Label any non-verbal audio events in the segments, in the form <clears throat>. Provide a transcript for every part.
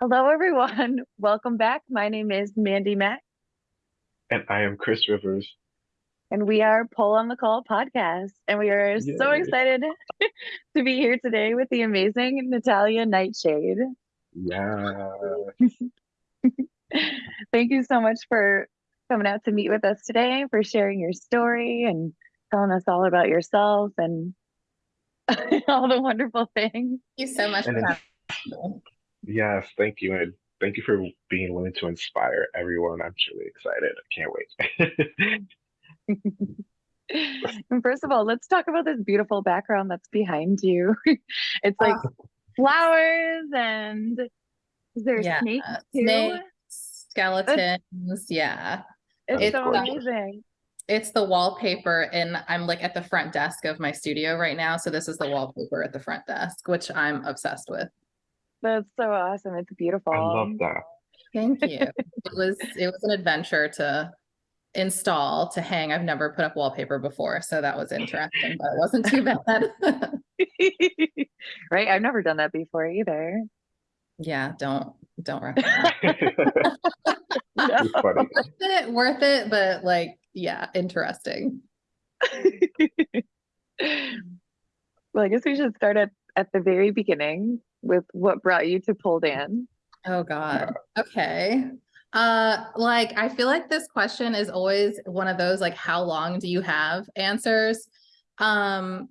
Hello, everyone. <laughs> Welcome back. My name is Mandy Mack, And I am Chris Rivers. and we are Pull on the Call podcast. And we are so excited <laughs> to be here today with the amazing Natalia Nightshade. Yeah. <laughs> Thank you so much for coming out to meet with us today, for sharing your story and telling us all about yourself and all the wonderful things. Thank you so much And for having me. Yes, thank you. And thank you for being willing to inspire everyone. I'm truly excited. I can't wait. <laughs> And first of all, let's talk about this beautiful background that's behind you. <laughs> It's like Oh, flowers and is there yeah, snakes too? snakes, skeletons. Yeah, It's it's so amazing. it's the wallpaper, and I'm like at the front desk of my studio right now. So this is the wallpaper at the front desk, which I'm obsessed with. That's so awesome. It's beautiful. I love that. Thank you. <laughs> It was it was an adventure to install to hang. I've never put up wallpaper before, so that was interesting, but it wasn't too <laughs> bad. Right? I've never done that before either. yeah, don't don't <laughs> recommend. No. It's funny. Worth it, worth it, but like yeah, interesting. Well, I guess we should start at, at the very beginning with what brought you to pole dance. Oh God. Okay. Uh like I feel like this question is always one of those like how long do you have answers. Um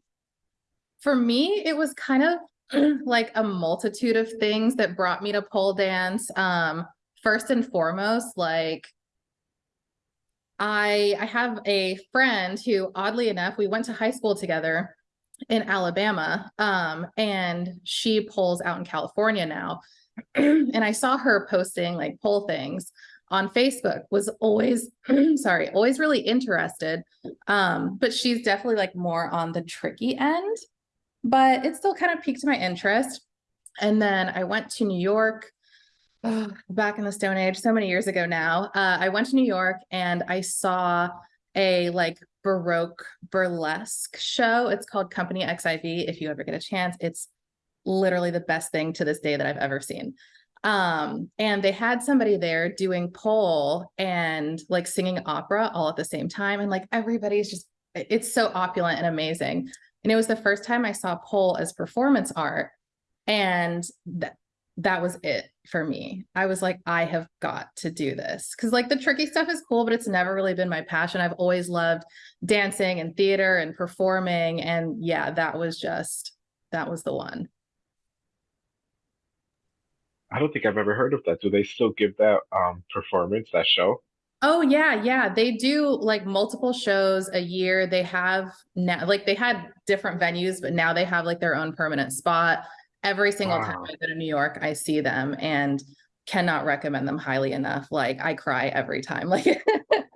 for me it was kind of <clears throat> like a multitude of things that brought me to pole dance. Um first and foremost like I I have a friend who oddly enough we went to high school together in Alabama um and she poles out in California now <clears throat> and I saw her posting like pole things on Facebook was always <clears throat> sorry, always really interested. Um, but she's definitely like more on the tricky end, but it still kind of piqued my interest. And then I went to New York oh, back in the Stone Age, so many years ago now. Uh, I went to New York and I saw a like Baroque burlesque show. It's called Company XIV. If you ever get a chance, it's literally the best thing to this day that I've ever seen. Um, and they had somebody there doing pole and like singing opera all at the same time. And like everybody's just, it's so opulent and amazing. And it was the first time I saw pole as performance art. And that that was it for me. I was like, I have got to do this. Cause like the tricky stuff is cool, but it's never really been my passion. I've always loved dancing and theater and performing. And yeah, that was just, that was the one. I don't think I've ever heard of that. Do they still give that um performance, that show? Oh yeah, yeah. They do like multiple shows a year. They have now like they had different venues, but now they have like their own permanent spot. Every single time I go to New York, I see them and cannot recommend them highly enough. Like I cry every time. <laughs> Like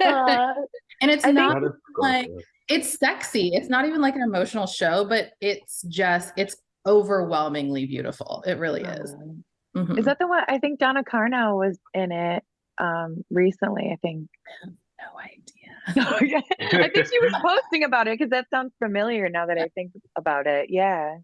Uh, and it's I not That is like- it's sexy. It's not even like an emotional show, but it's just it's overwhelmingly beautiful. It really is. um, Mhm. Is that the one? I think Donna Carno was in it um recently, I think. no idea? <laughs> I think she was <laughs> posting about it because that sounds familiar now that I think about it. Yeah.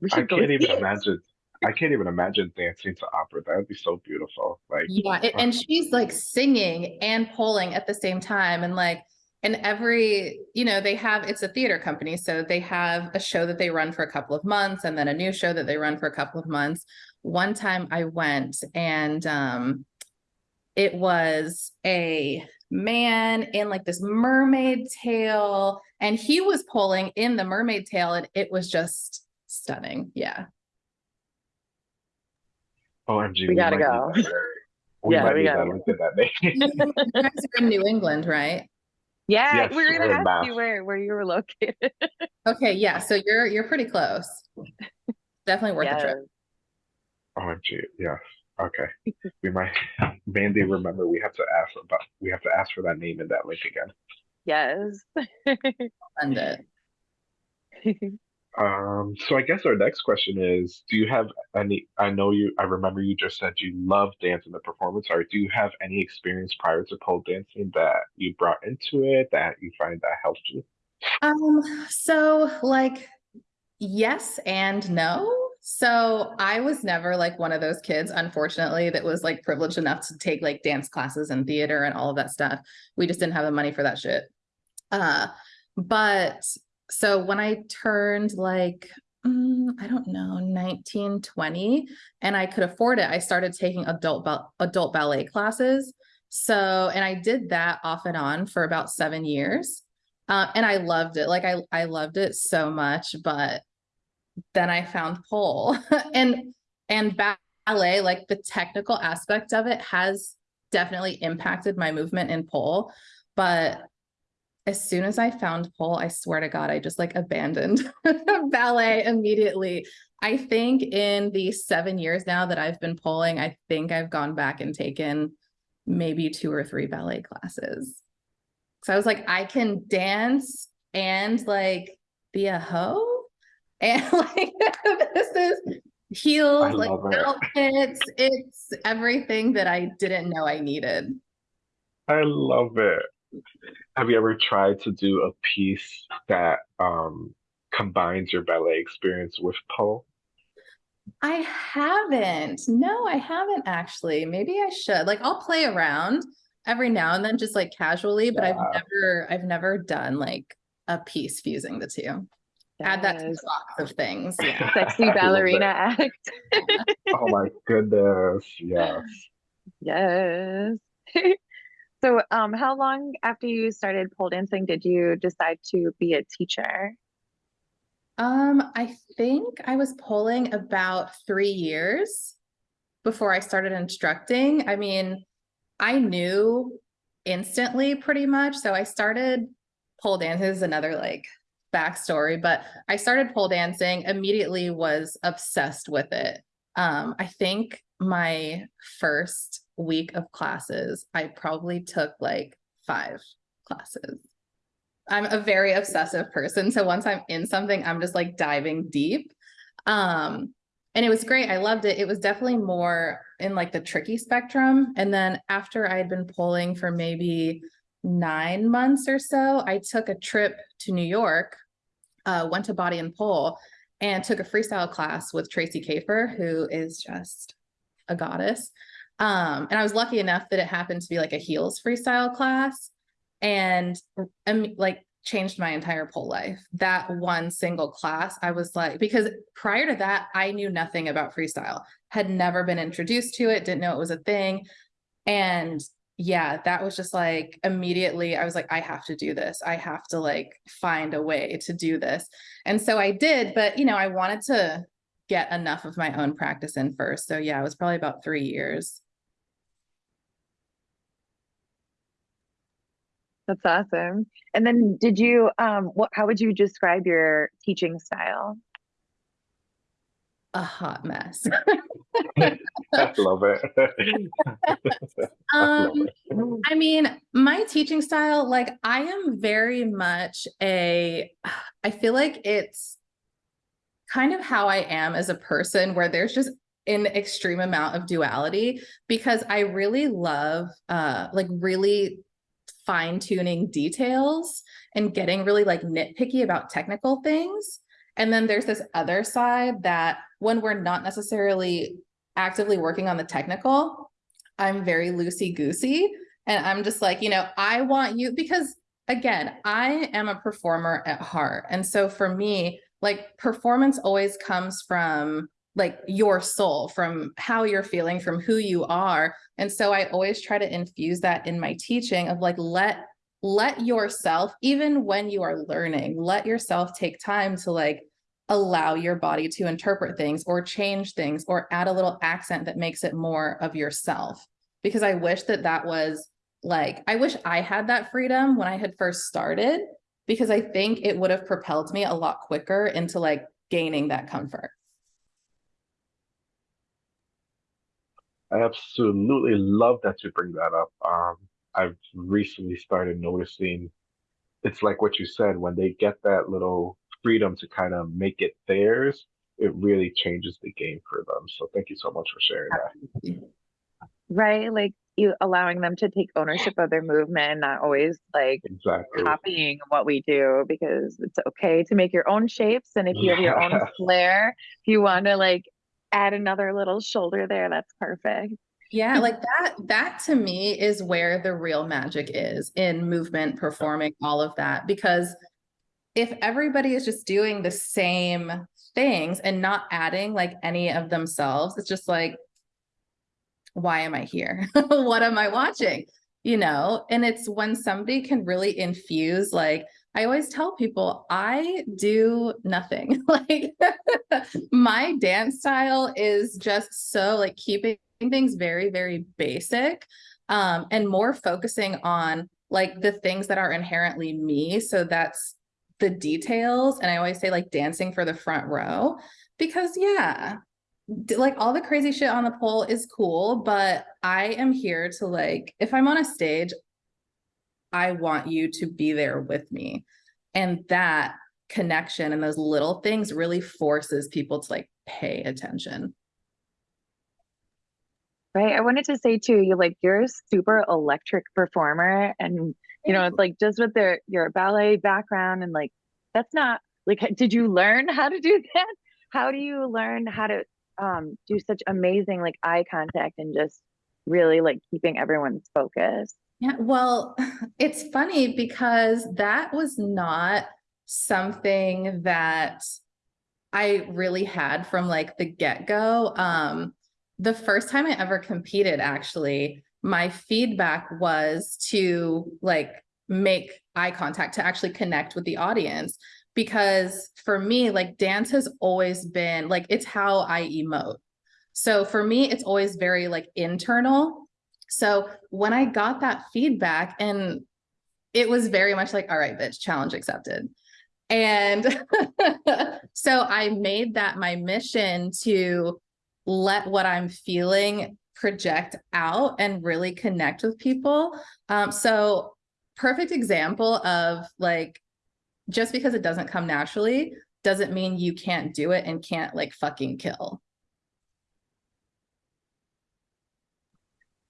We I go can't even imagine. I can't even imagine dancing to opera. That would be so beautiful. Like, Yeah, a- and she's like singing and polling at the same time. And like, and every, you know, they have, it's a theater company. So they have a show that they run for a couple of months and then a new show that they run for a couple of months. One time I went and um it was a man in like this mermaid tail and he was pulling in the mermaid tail and it was just stunning. Yeah. OMG, We gotta go. We Yeah, might we gotta that. Look at that name. You guys are in New England, right? Yeah, Yes, we were we're gonna in ask Mass. you where where you were located. <laughs> Okay, yeah, so you're you're pretty close. Definitely worth the trip. OMG, yes. Okay. We might <laughs> Mandy, remember we have to ask about we have to ask for that name and that link again. Yes. <laughs> Send it. Um, so I guess our next question is, do you have any, I know you, I remember you just said you love dance in the performance art. Do you have any experience prior to pole dancing that you brought into it that you find that helped you? Um, so like yes and no. So I was never like one of those kids, unfortunately, that was like privileged enough to take like dance classes and theater and all of that stuff. We just didn't have the money for that shit. Uh, but so when I turned like, mm, I don't know, 19, 20, and I could afford it, I started taking adult adult ballet classes. So, and I did that off and on for about seven years. Uh, and I loved it. Like I, I loved it so much, but then I found pole <laughs> and, and ballet, like the technical aspect of it has definitely impacted my movement in pole. But as soon as I found pole, I swear to God, I just like abandoned <laughs> ballet immediately. I think in the seven years now that I've been polling, I think I've gone back and taken maybe two or three ballet classes. So I was like, I can dance and like be a hoe. <laughs> And like <laughs> this is heels, like it. outfits. It's everything that I didn't know I needed. I love it. Have you ever tried to do a piece that um combines your ballet experience with pole? I haven't. No, I haven't actually. Maybe I should. Like I'll play around every now and then just like casually, but I've never I've never done like a piece fusing the two. Add that to Yes. the box of things. <laughs> Yeah. Sexy ballerina act. Oh my goodness, yes. <laughs> Yes. <laughs> So, um, how long after you started pole dancing did you decide to be a teacher? Um, I think I was polling about three years before I started instructing. I mean, I knew instantly pretty much. So I started pole. This is another like backstory, but I started pole dancing, immediately was obsessed with it. Um, I think my first week of classes, I probably took like five classes. I'm a very obsessive person. So once I'm in something, I'm just like diving deep. Um, and it was great. I loved it. It was definitely more in like the tricky spectrum. And then after I had been polling for maybe nine months or so, I took a trip to New York, uh, went to Body and Pole, and took a freestyle class with Tracy Kafer, who is just a goddess. Um, and I was lucky enough that it happened to be like a heels freestyle class and um, like changed my entire pole life. That one single class, I was like, because prior to that, I knew nothing about freestyle, had never been introduced to it, didn't know it was a thing. And yeah, that was just like immediately, I was like, I have to do this. I have to like find a way to do this. And so I did, but you know, I wanted to get enough of my own practice in first. So yeah, it was probably about three years. That's awesome. And then did you um what how would you describe your teaching style? A hot mess. I love it. <laughs> I love Um, it. I mean, my teaching style, like I am very much a, I feel like it's kind of how I am as a person where there's just an extreme amount of duality because I really love uh like really fine tuning details and getting really like nitpicky about technical things. And then there's this other side that when we're not necessarily actively working on the technical, I'm very loosey goosey. And I'm just like, you know, I want you because again, I am a performer at heart. And so for me, like performance always comes from like your soul, from how you're feeling, from who you are. And so I always try to infuse that in my teaching of like, let let yourself, even when you are learning, let yourself take time to like allow your body to interpret things or change things or add a little accent that makes it more of yourself. Because I wish that that was like, I wish I had that freedom when I had first started, because I think it would have propelled me a lot quicker into like gaining that comfort. I absolutely love that you bring that up. Um, I've recently started noticing it's like what you said, when they get that little freedom to kind of make it theirs, it really changes the game for them. So thank you so much for sharing that. Right? Like you allowing them to take ownership of their movement not always like Exactly. copying what we do because it's okay to make your own shapes and if you have your own <laughs> flair if you want to like add another little shoulder there that's perfect Yeah, like that, that to me is where the real magic is in movement, performing, all of that. Because if everybody is just doing the same things and not adding like any of themselves, it's just like, why am I here? <laughs> What am I watching? You know, and it's when somebody can really infuse, like, I always tell people, I do nothing. <laughs> Like, <laughs> my dance style is just so like keeping things very, very basic um, and more focusing on like the things that are inherently me. So that's the details. And I always say like dancing for the front row because, yeah, like all the crazy shit on the pole is cool, but I am here to like, if I'm on a stage, I want you to be there with me. And that connection and those little things really forces people to like pay attention. Right i wanted to say too you like you're a super electric performer and you know it's like just with their your ballet background and like that's not like <laughs> did you learn how to do that how do you learn how to um do such amazing like eye contact and just really like keeping everyone's focus Yeah, well, <laughs> it's funny because that was not something that I really had from like the get-go. Um, the first time I ever competed, actually, my feedback was to like make eye contact to actually connect with the audience. Because for me, like dance has always been like it's how I emote. So for me, it's always very like internal. So when I got that feedback, and it was very much like, all right, bitch, challenge accepted. And <laughs> so I made that my mission to let what I'm feeling project out and really connect with people. Um, so perfect example of like, just because it doesn't come naturally doesn't mean you can't do it and can't like fucking kill.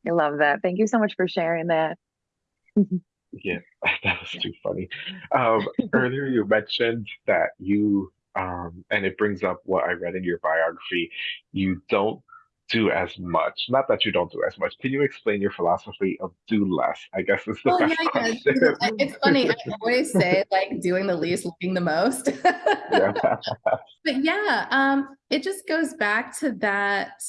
i love that thank you so much for sharing that <laughs> Yeah, <laughs> that was too funny. Um, earlier you mentioned that you, um, and it brings up what I read in your biography, you don't do as much. Not that you don't do as much. Can you explain your philosophy of do less? I guess is the Oh, best yeah, yeah. question. I- It's funny. I always say like doing the least, looking the most. <laughs> Yeah. <laughs> But yeah, um, it just goes back to that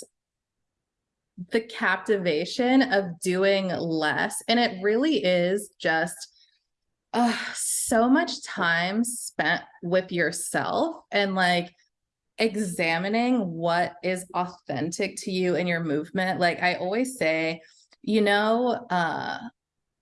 the captivation of doing less. And it really is just uh, so much time spent with yourself and like examining what is authentic to you in your movement. Like I always say, you know, uh,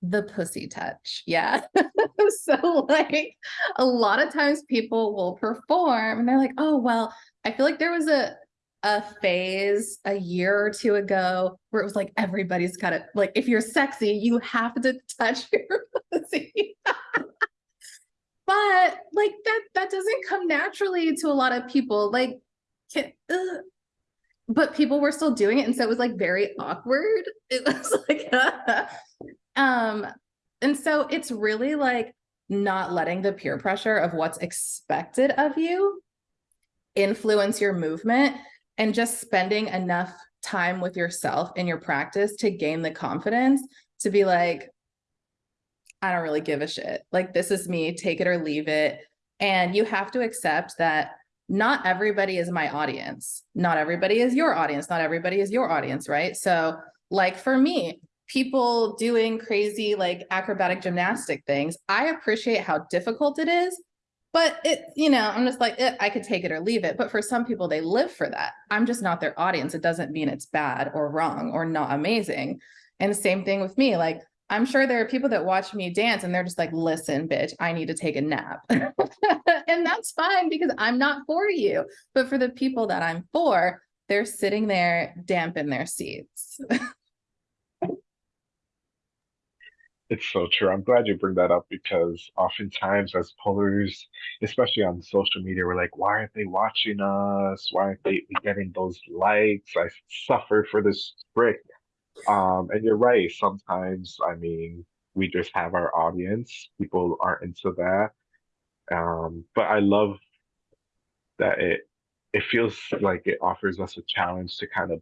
the pussy touch. Yeah. <laughs> so like a lot of times people will perform and they're like, oh, well, I feel like there was a a phase a year or two ago where it was like everybody's got to like if you're sexy, you have to touch <laughs> your pussy. But like that that doesn't come naturally to a lot of people. Like can, but people were still doing it and so it was like very awkward. <laughs> It was like <laughs> um and so it's really like not letting the peer pressure of what's expected of you influence your movement and just spending enough time with yourself in your practice to gain the confidence to be like I don't really give a shit. Like this is me, take it or leave it. And you have to accept that not everybody is my audience. Not everybody is your audience. Not everybody is your audience, right? So like for me, people doing crazy like acrobatic gymnastic things, I appreciate how difficult it is, but it, you know, I'm just like, eh, I could take it or leave it. But for some people, they live for that. I'm just not their audience. It doesn't mean it's bad or wrong or not amazing. And same thing with me. Like, I'm sure there are people that watch me dance and they're just like, listen, bitch, I need to take a nap. <laughs> and that's fine because I'm not for you. But for the people that I'm for, they're sitting there damp in their seats. <laughs> It's so true. I'm glad you bring that up because oftentimes as pullers, especially on social media, we're like, why aren't they watching us? Why aren't they getting those likes? I suffer for this trick. Um, and you're right. Sometimes, I mean, we just have our audience. People aren't into that. Um, but I love that it it feels like it offers us a challenge to kind of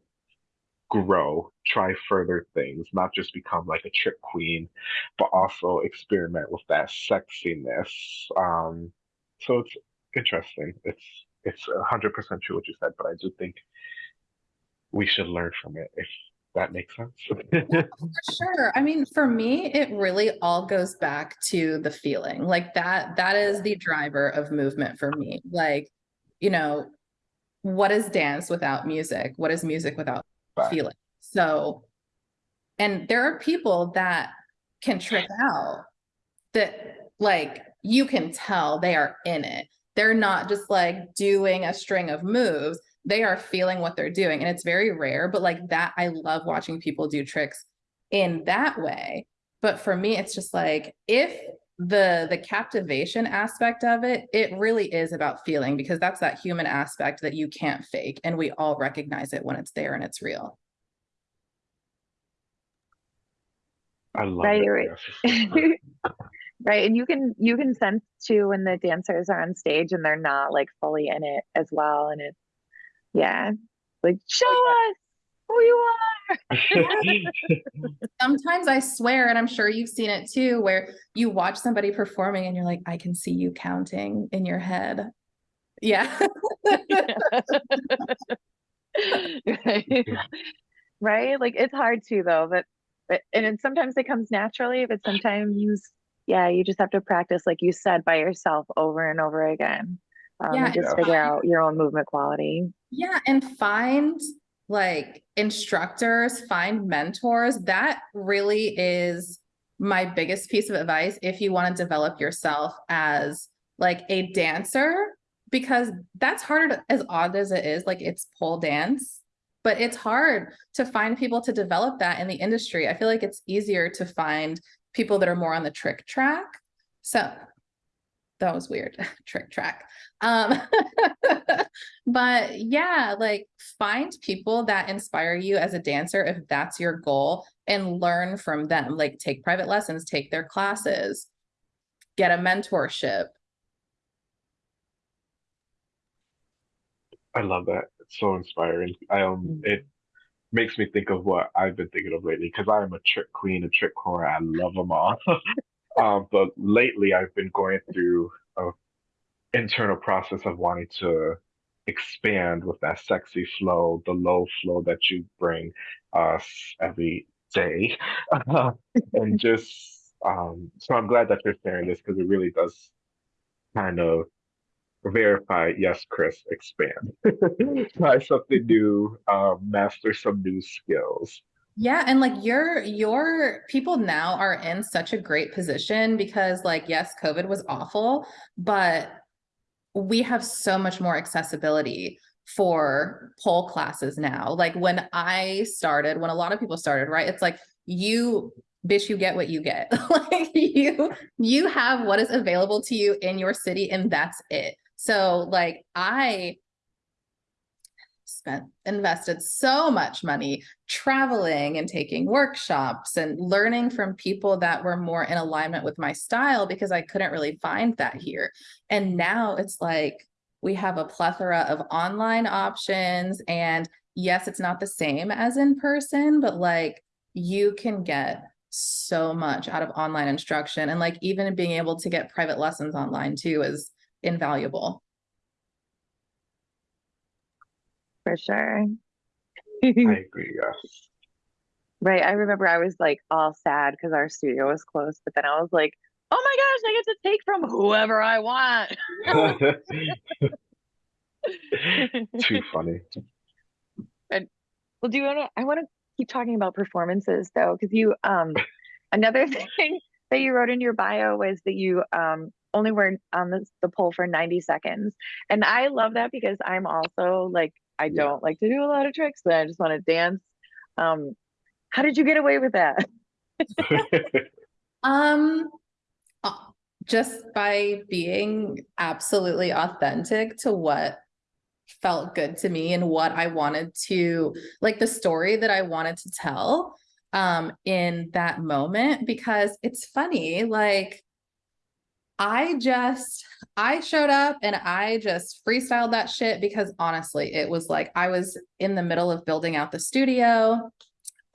grow, try further things, not just become like a trick queen, but also experiment with that sexiness. Um, so it's interesting. It's it's hundred percent true what you said, but I do think we should learn from it if that makes sense. <laughs> For sure. I mean, for me, it really all goes back to the feeling. Like that, that is the driver of movement for me. Like, you know, what is dance without music? What is music without Right. feeling? So, and there are people that can trick out that like you can tell they are in it. They're not just like doing a string of moves. They are feeling what they're doing. And it's very rare, but like that, I love watching people do tricks in that way. But for me, it's just like if the the captivation aspect of it, it really is about feeling because that's that human aspect that you can't fake. And we all recognize it when it's there and it's real. I love Right, it. right. Yes, it's so <laughs> true. Right. And you can you can sense too when the dancers are on stage and they're not like fully in it as well. And it's yeah. Like show us who you are. <laughs> <laughs> Sometimes I swear, and I'm sure you've seen it too, where you watch somebody performing and you're like, I can see you counting in your head. Yeah. right. <laughs> right? Like it's hard to though, but but and it, sometimes it comes naturally, but sometimes yeah, you just have to practice, like you said, by yourself over and over again. Um, Yeah, and just figure out your own movement quality. Yeah, and find like instructors, find mentors. That really is my biggest piece of advice if you want to develop yourself as like a dancer, because that's hard as odd as it is, like it's pole dance, but it's hard to find people to develop that in the industry. I feel like it's easier to find people that are more on the trick track. So that was weird, <laughs> trick track. Um, <laughs> but yeah, like find people that inspire you as a dancer if that's your goal and learn from them. Like take private lessons, take their classes, get a mentorship. I love that. It's so inspiring. I um, Mm. it makes me think of what I've been thinking of lately because I am a trick queen, a trick whore. I love them all. <laughs> Um, but lately I've been going through a internal process of wanting to expand with that sexy flow, the low flow that you bring us every day. <laughs> And just um, so I'm glad that you're sharing this because it really does kind of verify, yes, Chris, expand. <laughs> Try something new, um, master some new skills. Yeah, and like your your people now are in such a great position because like yes, COVID was awful, but we have so much more accessibility for pole classes now. Like when I started, when a lot of people started, right? It's like you bitch, you get what you get. <laughs> like you you have what is available to you in your city and that's it. So like I spent invested so much money traveling and taking workshops and learning from people that were more in alignment with my style because I couldn't really find that mm-hmm. here. And now it's like we have a plethora of online options and yes, it's not the same as in person, but like you can get so much out of online instruction and like even being able to get private lessons online too is invaluable. For sure. I <laughs> agree, yes. Right. I remember I was like all sad because our studio was closed, but then I was like, oh my gosh, I get to take from whoever I want. <laughs> Too funny. <laughs> And Well, do you want to? I want to keep talking about performances though, because you, um, another thing that you wrote in your bio was that you, um, only were on the, the pole for 90 seconds. And I love that because I'm also like, I don't like to do a lot of tricks, but I just want to dance. Um, how did you get away with that? <laughs> Um, uh, just by being absolutely authentic to what felt good to me and what I wanted to, like the story that I wanted to tell. um in that moment because it's funny like I just I showed up and I just freestyled that shit because honestly it was like I was in the middle of building out the studio.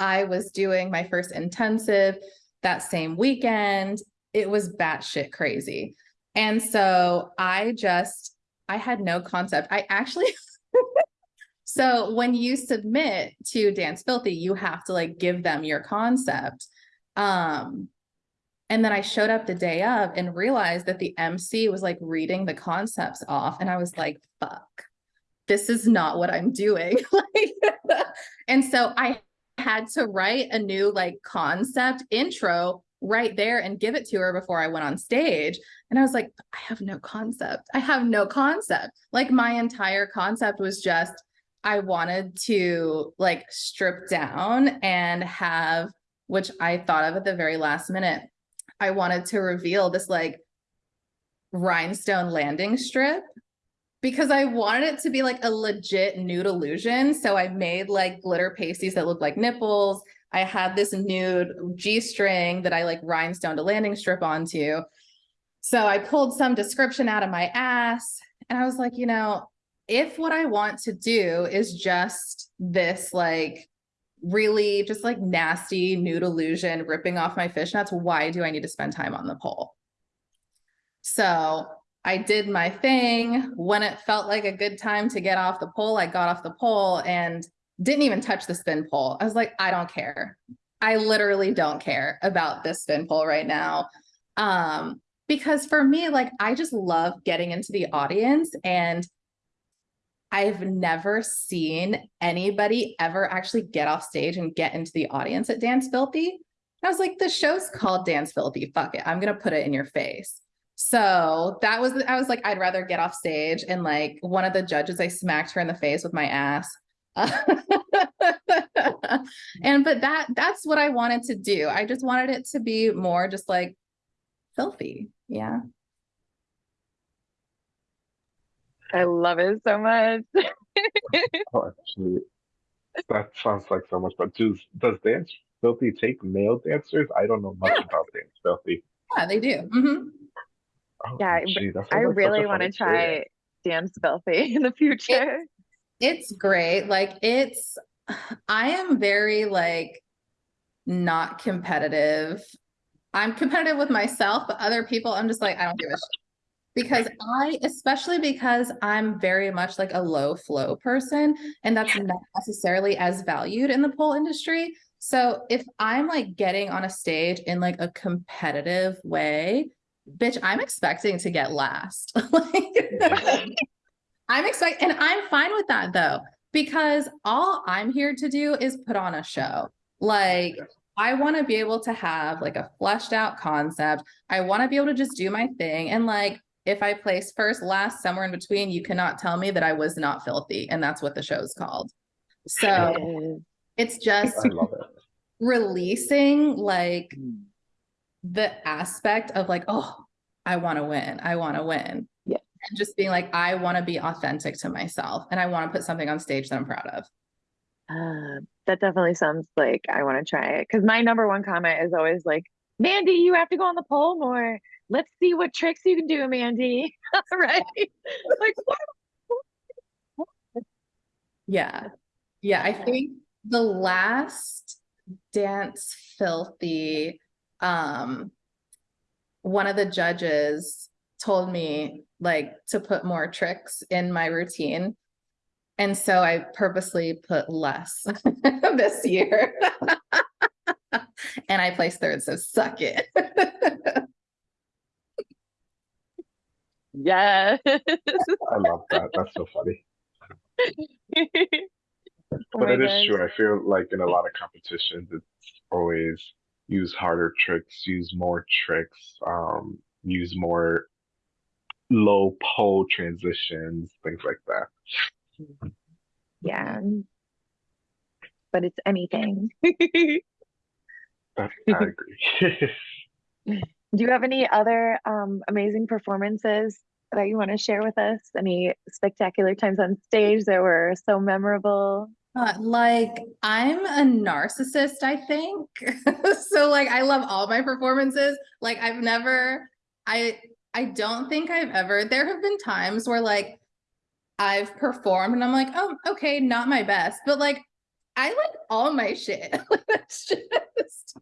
I was doing my first intensive that same weekend. It was batshit crazy. And so I just I had no concept. I actually <laughs> So when you submit to Dance Filthy, you have to like give them your concept. Um, and then I showed up the day of and realized that the MC was like reading the concepts off. And I was like, fuck, this is not what I'm doing. <laughs> and so I had to write a new like concept intro right there and give it to her before I went on stage. And I was like, I have no concept. I have no concept. Like my entire concept was just I wanted to like strip down and have, which I thought of at the very last minute. I wanted to reveal this like rhinestone landing strip because I wanted it to be like a legit nude illusion. So I made like glitter pasties that looked like nipples. I had this nude G string that I like rhinestoned a landing strip onto. So I pulled some description out of my ass and I was like, you know, if what I want to do is just this like really just like nasty nude illusion ripping off my fishnets, why do I need to spend time on the pole? So I did my thing. When it felt like a good time to get off the pole, I got off the pole and didn't even touch the spin pole. I was like, I don't care. I literally don't care about this spin pole right now. Um, because for me, like, I just love getting into the audience and I've never seen anybody ever actually get off stage and get into the audience at Dance Filthy. I was like, the show's called Dance Filthy. Fuck it. I'm going to put it in your face. So that was, I was like, I'd rather get off stage and like one of the judges, I smacked her in the face with my ass. <laughs> and, but that, that's what I wanted to do. I just wanted it to be more just like filthy. Yeah. I love it so much. <laughs> oh, actually, that sounds like so much. But does does Dance Filthy take male dancers? I don't know much Yeah. about Dance Filthy. Yeah, they do. Mhm. Oh, Yeah, I- gee, I like really want to experience. try Dance Filthy <laughs> in the future. It's great. Like it's, I am very like not competitive. I'm competitive with myself, but other people, I'm just like, I don't give a shit. Because I, especially because I'm very much like a low flow person, and that's not necessarily as valued in the pole industry. So if I'm like getting on a stage in like a competitive way, bitch, I'm expecting to get last. <laughs> like, <laughs> I'm expecting, and I'm fine with that though, because all I'm here to do is put on a show. Like, I want to be able to have like a fleshed out concept. I want to be able to just do my thing. And like, if I place first, last, somewhere in between, you cannot tell me that I was not filthy. And that's what the show's called. So <laughs> it's just it. releasing like the aspect of like, oh, I want to win. I want to win. Yeah. And just being like, I want to be authentic to myself and I want to put something on stage that I'm proud of. Uh, that definitely sounds like I want to try it. Because my number one comment is always like, Mandy, you have to go on the pole more. Let's see what tricks you can do, Mandy. <laughs> right? like, what? Yeah. Yeah. I think the last dance filthy, um, one of the judges told me like to put more tricks in my routine. And so I purposely put less <laughs> this year. <laughs> and I placed third, so suck it. Yeah. <laughs> I love that. That's so funny. Oh But my it is true. I feel like in a lot of competitions, it's always use harder tricks, use more tricks, um, use more low pole transitions, things like that. Yeah. But it's anything. <laughs> I agree. <laughs> Do you have any other um, amazing performances that you want to share with us? Any spectacular times on stage that were so memorable? Uh, like I'm a narcissist, I think. <laughs> so like I love all my performances. Like I've never I I don't think I've ever there have been times where like I've performed and I'm like, "Oh, okay, not my best." But like I like all my shit. <laughs> it's just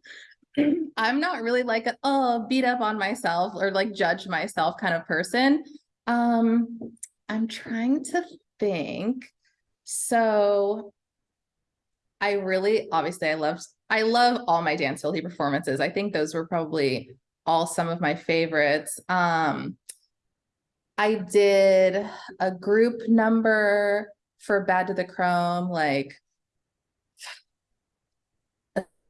<clears throat> I'm not really like a oh, beat up on myself or like judge myself kind of person. Um I'm trying to think. So I really obviously I love I love all my dance filthy performances. I think those were probably all some of my favorites. Um I did a group number for Bad to the Chrome like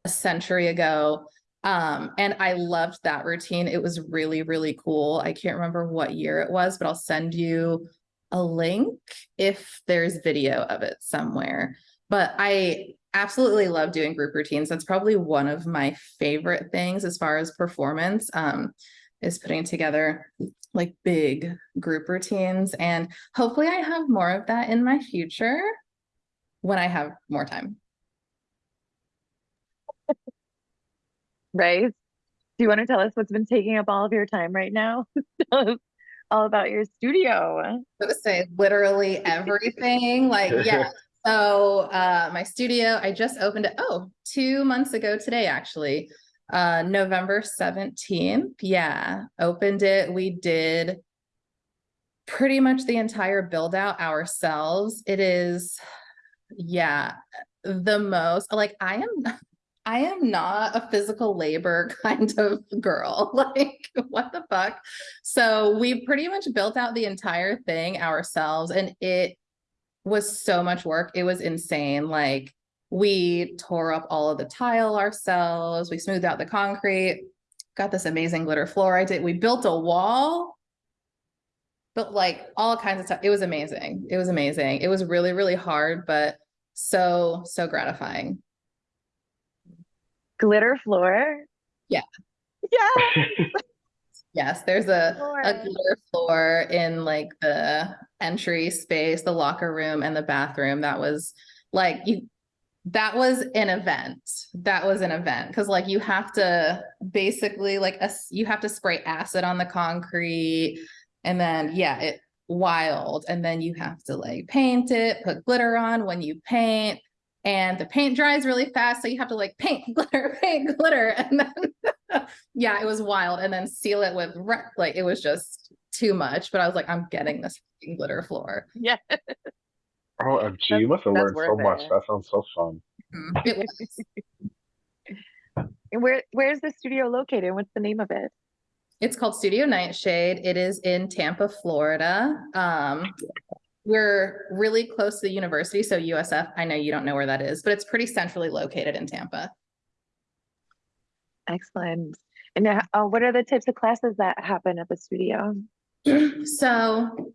a century ago. Um, and I loved that routine. It was really, really cool. I can't remember what year it was, but I'll send you a link if there's video of it somewhere. But I absolutely love doing group routines. That's probably one of my favorite things as far as performance um, is putting together like big group routines. And hopefully I have more of that in my future when I have more time. Right? Do you want to tell us what's been taking up all of your time right now? <laughs> all about your studio. I would say literally everything. Like, <laughs> yeah. So uh my studio, I just opened it, oh, two months ago today, actually. Uh November 17th. Yeah, opened it. We did pretty much the entire build out ourselves. It is, yeah, the most like I am I am not a physical labor <laughs> kind of girl. <laughs> Like, what the fuck? So we pretty much built out the entire thing ourselves and it was so much work. It was insane. Like, we tore up all of the tile ourselves, we smoothed out the concrete, got this amazing glitter floor. I did, we built a wall, but like all kinds of stuff. It was amazing. It was amazing. It was really, really hard, but so, so gratifying glitter floor. Yeah. Yeah. <laughs> yes, there's a, a glitter floor in like the entry space, the locker room, and the bathroom. That was like you that was an event that was an event because like you have to basically like a, you have to spray acid on the concrete and then yeah it wild and then you have to like paint it put glitter on when you paint and the paint dries really fast. So you have to like paint <laughs> glitter, paint glitter. And then, <laughs> yeah, it was wild. And then seal it with, like, it was just too much. But I was like, I'm getting this glitter floor. Yeah. <laughs> Oh, OMG, you must have learned so much. That sounds so fun. Mm-hmm. It was. and where where's the studio located? What's the name of it? It's called Studio Nightshade. It is in Tampa, Florida. Um, we're really close to the university. So USF, I know you don't know where that is, but it's pretty centrally located in Tampa. Excellent. And uh, what are the types of classes that happen at the studio? <clears throat> so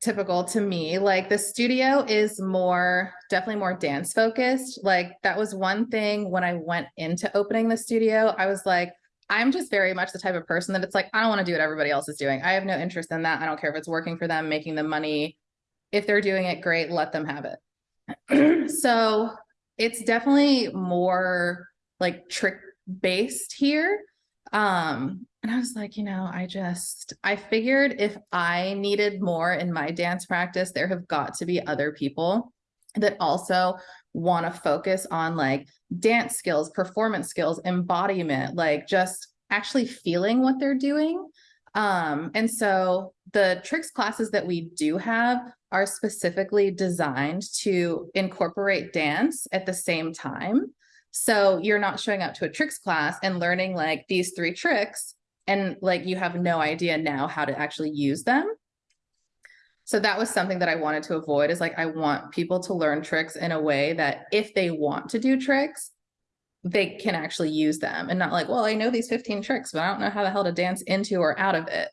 typical to me like the studio is more definitely more dance focused like that was one thing when i went into opening the studio i was like I'm just very much the type of person that it's like, I don't want to do what everybody else is doing. I have no interest in that. I don't care if it's working for them, making them money. If they're doing it, great, let them have it. <clears throat> so it's definitely more like trick based here. Um, and I was like, you know, I just, I figured if I needed more in my dance practice, there have got to be other people that also want to focus on like dance skills, performance skills, embodiment, like just actually feeling what they're doing. Um, and so the tricks classes that we do have are specifically designed to incorporate dance at the same time. So you're not showing up to a tricks class and learning like these three tricks and like you have no idea now how to actually use them. So that was something that I wanted to avoid is like, I want people to learn tricks in a way that if they want to do tricks, they can actually use them and not like, well, I know these 15 tricks, but I don't know how the hell to dance into or out of it.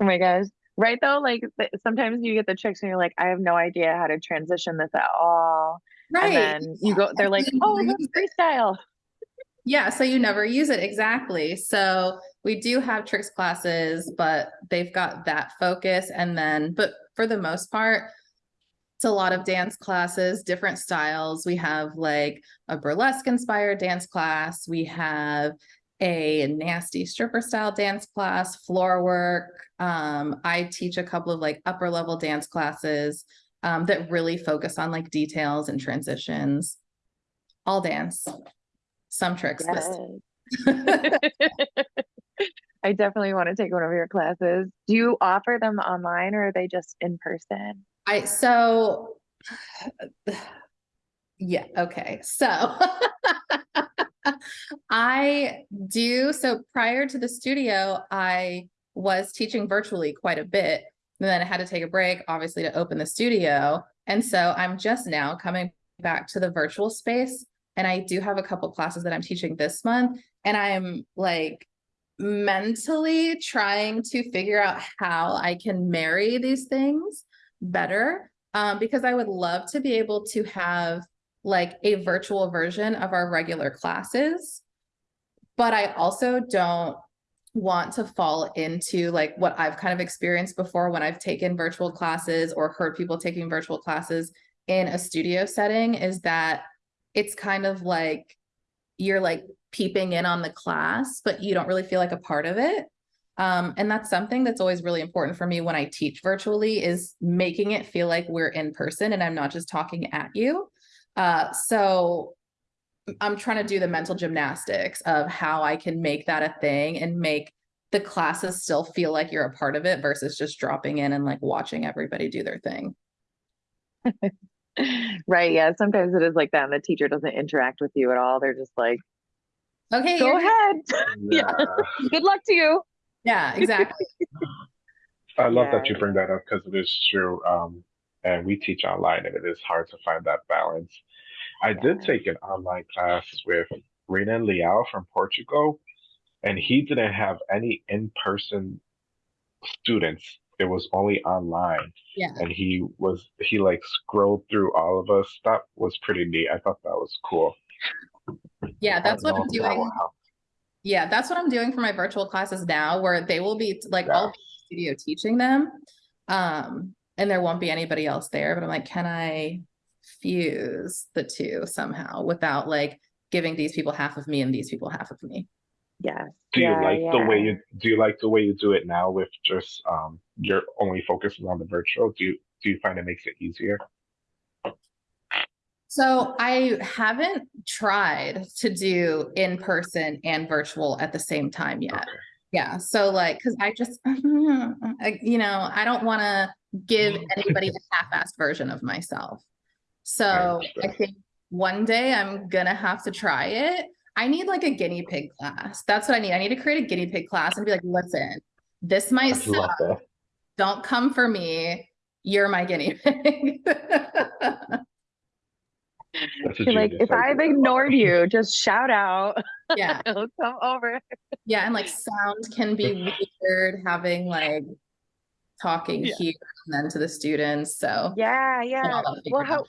Oh my gosh. Right though, like sometimes you get the tricks and you're like, I have no idea how to transition this at all. Right. And then you go, they're like, oh, that's <laughs> freestyle. Yeah, so you never use it exactly. So we do have tricks classes, but they've got that focus. And then, but for the most part, it's a lot of dance classes, different styles. We have like a burlesque inspired dance class. We have a nasty stripper style dance class, floor work. Um, I teach a couple of like upper level dance classes um, that really focus on like details and transitions. All dance, some tricks. Yes. <laughs> <laughs> I definitely want to take one of your classes. Do you offer them online or are they just in person? I so <sighs> yeah, okay. So <laughs> I do so prior to the studio, I was teaching virtually quite a bit. And then I had to take a break, obviously, to open the studio. And so I'm just now coming back to the virtual space. And I do have a couple classes that I'm teaching this month. And I'm like mentally trying to figure out how I can marry these things better um, because I would love to be able to have like a virtual version of our regular classes. But I also don't want to fall into like what I've kind of experienced before when I've taken virtual classes or heard people taking virtual classes in a studio setting is that it's kind of like you're like peeping in on the class, but you don't really feel like a part of it. Um, and that's something that's always really important for me when I teach virtually is making it feel like we're in person and I'm not just talking at you. Uh, so I'm trying to do the mental gymnastics of how I can make that a thing and make the classes still feel like you're a part of it versus just dropping in and like watching everybody do their thing. <laughs> Right. Yeah. Sometimes it is like that. And the teacher doesn't interact with you at all. They're just like, Okay, go ahead. <laughs> Yeah. Yeah. Good luck to you. yeah, exactly. <laughs> I love that you bring that up because it is true. Um, and we teach online, and it is hard to find that balance. I did take an online class with Renan Leal from Portugal, and he didn't have any in-person students. It was only online, Yeah. and he was he like scrolled through all of us. That was pretty neat. I thought that was cool. Yeah, that's what I'm know if that will doing. Yeah, that's what I'm doing for my virtual classes now, where they will be like Yeah. I'll be in the studio teaching them. Um, and there won't be anybody else there, but I'm like, can I fuse the two somehow without like giving these people half of me and these people half of me? Yes. Do you Yeah, like the way you do you like the way you do it now with just um you're only focusing on the virtual? Do you do you find it makes it easier? So I haven't tried to do in person and virtual at the same time yet. Okay. Yeah, so like, cause I just, <laughs> I, you know, I don't want to give anybody <laughs> a half-assed version of myself. So I think one day I'm gonna have to try it. I need like a guinea pig class. That's what I need. I need to create a guinea pig class and be like, listen, this might suck. Don't come for me. You're my guinea pig. <laughs> That's You're like, if I've ignored you, just shout out. Yeah. <laughs> It'll come over. Yeah, and like sound can be weird having like talking Yeah. here and then to the students. So Yeah, yeah. Well, how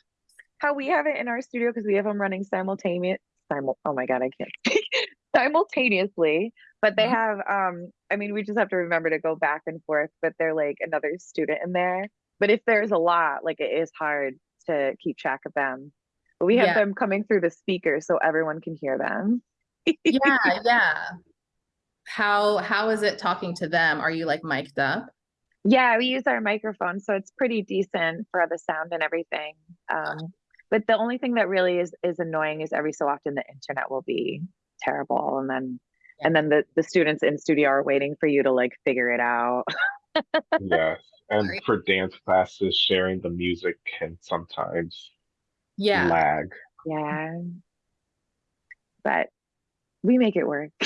how we have it in our studio because we have them running simultaneous simul oh my god, I can't speak <laughs> simultaneously. But they Mhm. have um I mean we just have to remember to go back and forth, but they're like another student in there. But if there's a lot, like it is hard to keep track of them. But we have Yeah. them coming through the speaker so everyone can hear them. yeah, <laughs> yeah. How how is it talking to them? Are you like mic'd up? Yeah, we use our microphone, so it's pretty decent for the sound and everything. Um, but the only thing that really is is annoying is every so often the internet will be terrible, and then and then the the students in studio are waiting for you to like figure it out. <laughs> Yes. And for dance classes, sharing the music can sometimes Yeah. lag. Yeah, but we make it work. <laughs>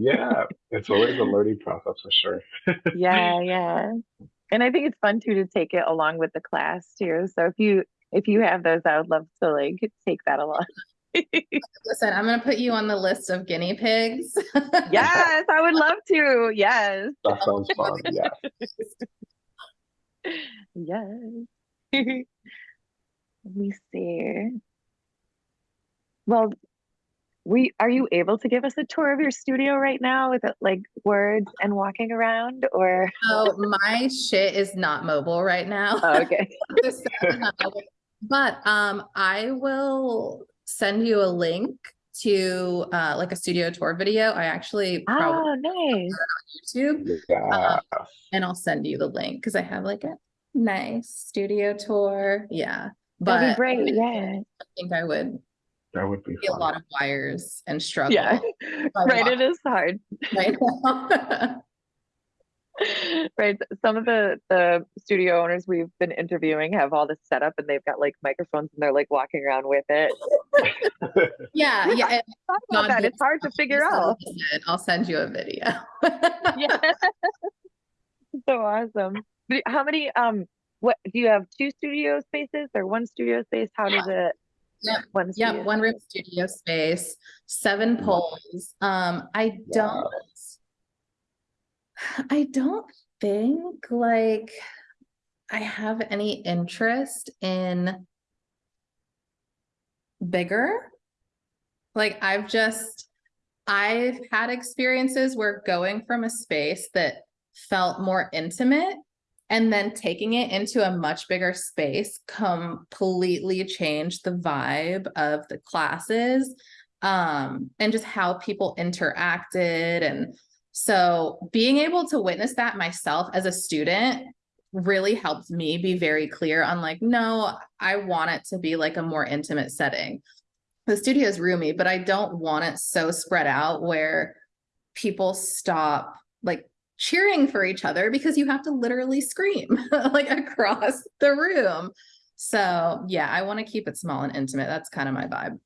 Yeah, it's always a learning process for sure. <laughs> yeah, yeah. And I think it's fun too to take it along with the class too. So if you if you have those, I would love to like take that along. <laughs> Listen, I'm gonna put you on the list of guinea pigs. yes, I would love to. Yes. That sounds fun. Yeah. Yes. Let me see. Well, we are you able to give us a tour of your studio right now with like words and walking around or So my shit is not mobile right now. oh, okay <laughs> This is not mobile. But um, I will send you a link to uh like a studio tour video. I actually probably oh nice YouTube Yeah. and I'll send you the link because I have like a nice studio tour. Yeah. But that'd be great I yeah I think I would that would be be a lot of wires and struggle. yeah <laughs> right it is hard right now. <laughs> <laughs> right some of the the studio owners we've been interviewing have all this set up and they've got like microphones and they're like walking around with it yeah, yeah. and Talk about that it's hard to figure out it. I'll send you a video. yeah so awesome how many um what do you have two studio spaces or one studio space how does it Yep. one Yeah, studio one room studio space, seven poles. Um, I don't, <sighs> I don't think like I have any interest in bigger. Like I've just, I've had experiences where going from a space that felt more intimate and then taking it into a much bigger space completely changed the vibe of the classes um and just how people interacted. And so being able to witness that myself as a student really helped me be very clear on like no i want it to be like a more intimate setting. The studio is roomy but i don't want it so spread out where people stop like cheering for each other because you have to literally scream <laughs> like across the room. So yeah, I want to keep it small and intimate. That's kind of my vibe.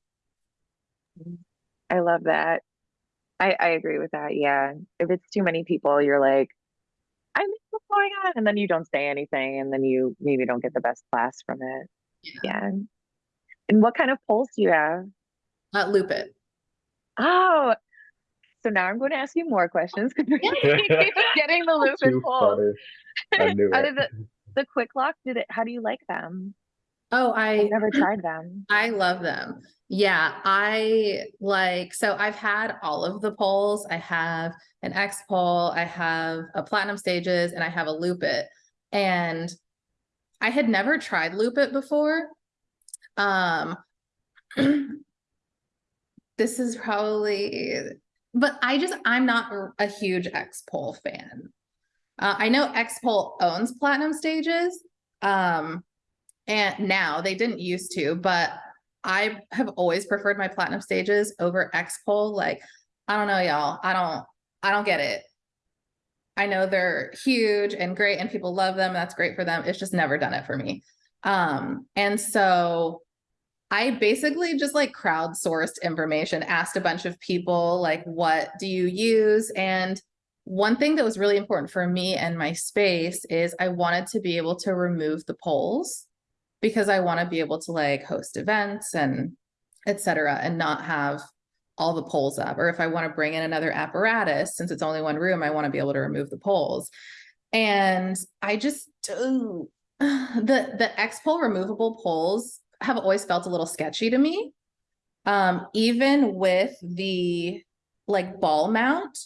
I love that. I, I agree with that. Yeah. If it's too many people, you're like, I miss what's going on. And then you don't say anything and then you maybe don't get the best class from it. Yeah. And what kind of poles do you have? Uh, Lupit. Oh, so now I'm going to ask you more questions <laughs> <laughs> because we're getting the loop and Too polls. funny. I knew <laughs> it. the, the quick lock, did it, how do you like them? Oh, I've never tried them. I love them. Yeah, I like so I've had all of the poles. I have an X pole, I have a platinum stages, and I have a Lupit. And I had never tried Lupit before. Um <clears throat> this is probably but I just I'm not a- huge X pole fan. Uh, I know X pole owns platinum stages. Um and now they didn't used to, but I have always preferred my platinum stages over X pole. Like, I don't know, y'all. I don't, I don't get it. I know they're huge and great and people love them. That's great for them. It's just never done it for me. Um, and so I basically just like crowdsourced information, asked a bunch of people, like, what do you use? And one thing that was really important for me and my space is I wanted to be able to remove the poles because I want to be able to like host events and et cetera and not have all the poles up. Or if I want to bring in another apparatus, since it's only one room, I want to be able to remove the poles. And I just ooh, <sighs> the the X pole removable poles have always felt a little sketchy to me. Um, even with the like ball mount,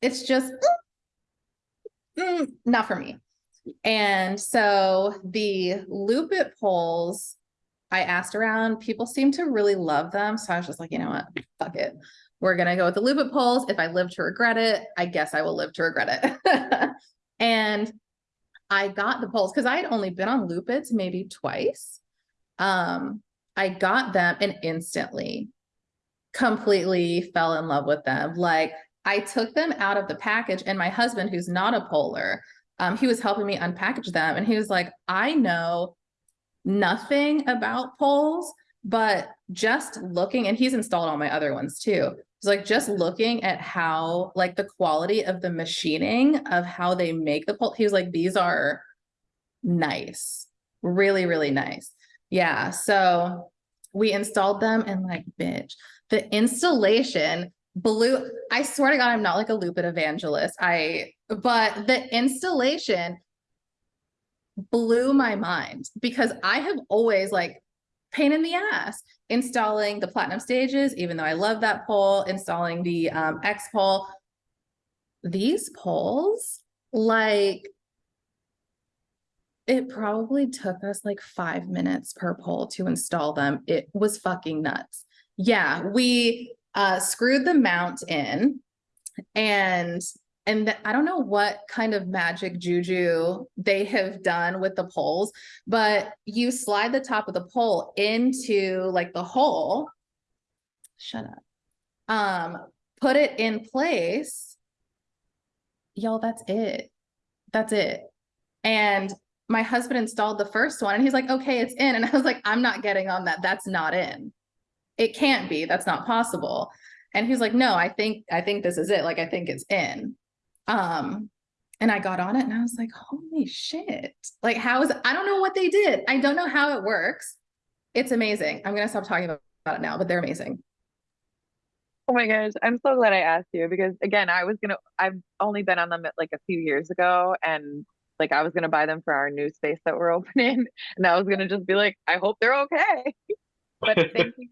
it's just mm, not for me. And so the Lupit poles, I asked around, people seem to really love them. So I was just like, you know what? Fuck it. We're gonna go with the Lupit poles. If I live to regret it, I guess I will live to regret it. <laughs> and I got the poles because I had only been on Lupit maybe twice. Um, I got them and instantly completely fell in love with them. Like I took them out of the package, and my husband, who's not a poler, um, he was helping me unpackage them, and he was like, "I know nothing about poles, but just looking, and he's installed all my other ones too. It's like just looking at how, like, the quality of the machining of how they make the pole. He was like, "These are nice, really, really nice." Yeah, so we installed them, and like, bitch, the installation blew i swear to god i'm not like a Lupit evangelist i but the installation blew my mind because i have always like pain in the ass. Installing the platinum stages, even though I love that pole, installing the um, X pole. These poles, like, it probably took us like five minutes per pole to install them. It was fucking nuts. Yeah, we uh, screwed the mount in and and I don't know what kind of magic juju they have done with the poles, but you slide the top of the pole into like the hole. Shut up. Um, put it in place. Y'all, that's it. That's it. And my husband installed the first one and he's like, okay, it's in. And I was like, I'm not getting on that. That's not in. It can't be. That's not possible. And he's like, no, I think, I think this is it. Like, I think it's in. Um, and I got on it and I was like, holy shit. Like, how is I don't know what they did. I don't know how it works. It's amazing. I'm gonna stop talking about it now, but they're amazing. Oh my gosh, I'm so glad I asked you because again, I was gonna I've only been on them like a few years ago and like I was gonna buy them for our new space that we're <laughs> opening and I was gonna just be like, I hope they're okay. <laughs> but thank you.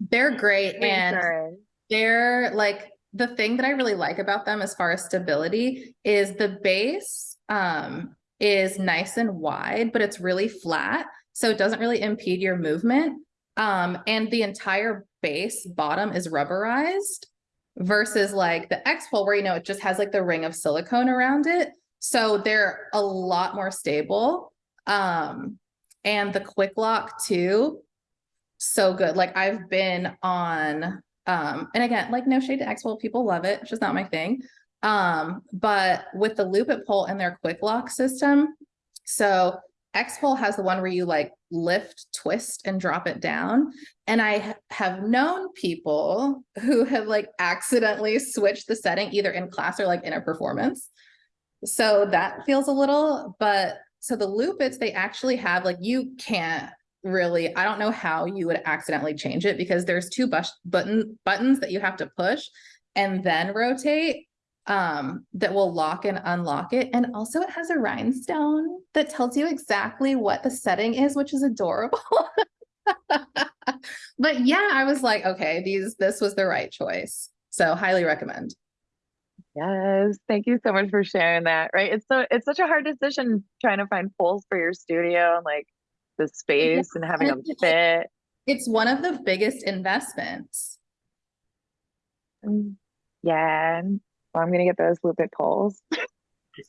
They're great and they're like the thing that I really like about them as far as stability is the base um is nice and wide, but it's really flat. So it doesn't really impede your movement. Um, and the entire base bottom is rubberized versus like the X pole where you know it just has like the ring of silicone around it. So they're a lot more stable. Um, and the quick lock too, so good. Like I've been on um, and again, like no shade to pole, people love it. It's just not my thing. Um, but with the Lupit pole and their quick lock system, so X pole has the one where you like lift, twist, and drop it down. And I have known people who have like accidentally switched the setting either in class or like in a performance. So that feels a little, but so the Lupit's they actually have like you can't really I don't know how you would accidentally change it because there's two button buttons that you have to push and then rotate um that will lock and unlock it. And also it has a rhinestone that tells you exactly what the setting is which is adorable. <laughs> But yeah i was like okay these this was the right choice. So highly recommend Yes, thank you so much for sharing that. Right. It's so it's such a hard decision trying to find poles for your studio and like the space and having them fit. it's one of the biggest investments Mm, Yeah. Well, I'm gonna get those Lupit poles <laughs>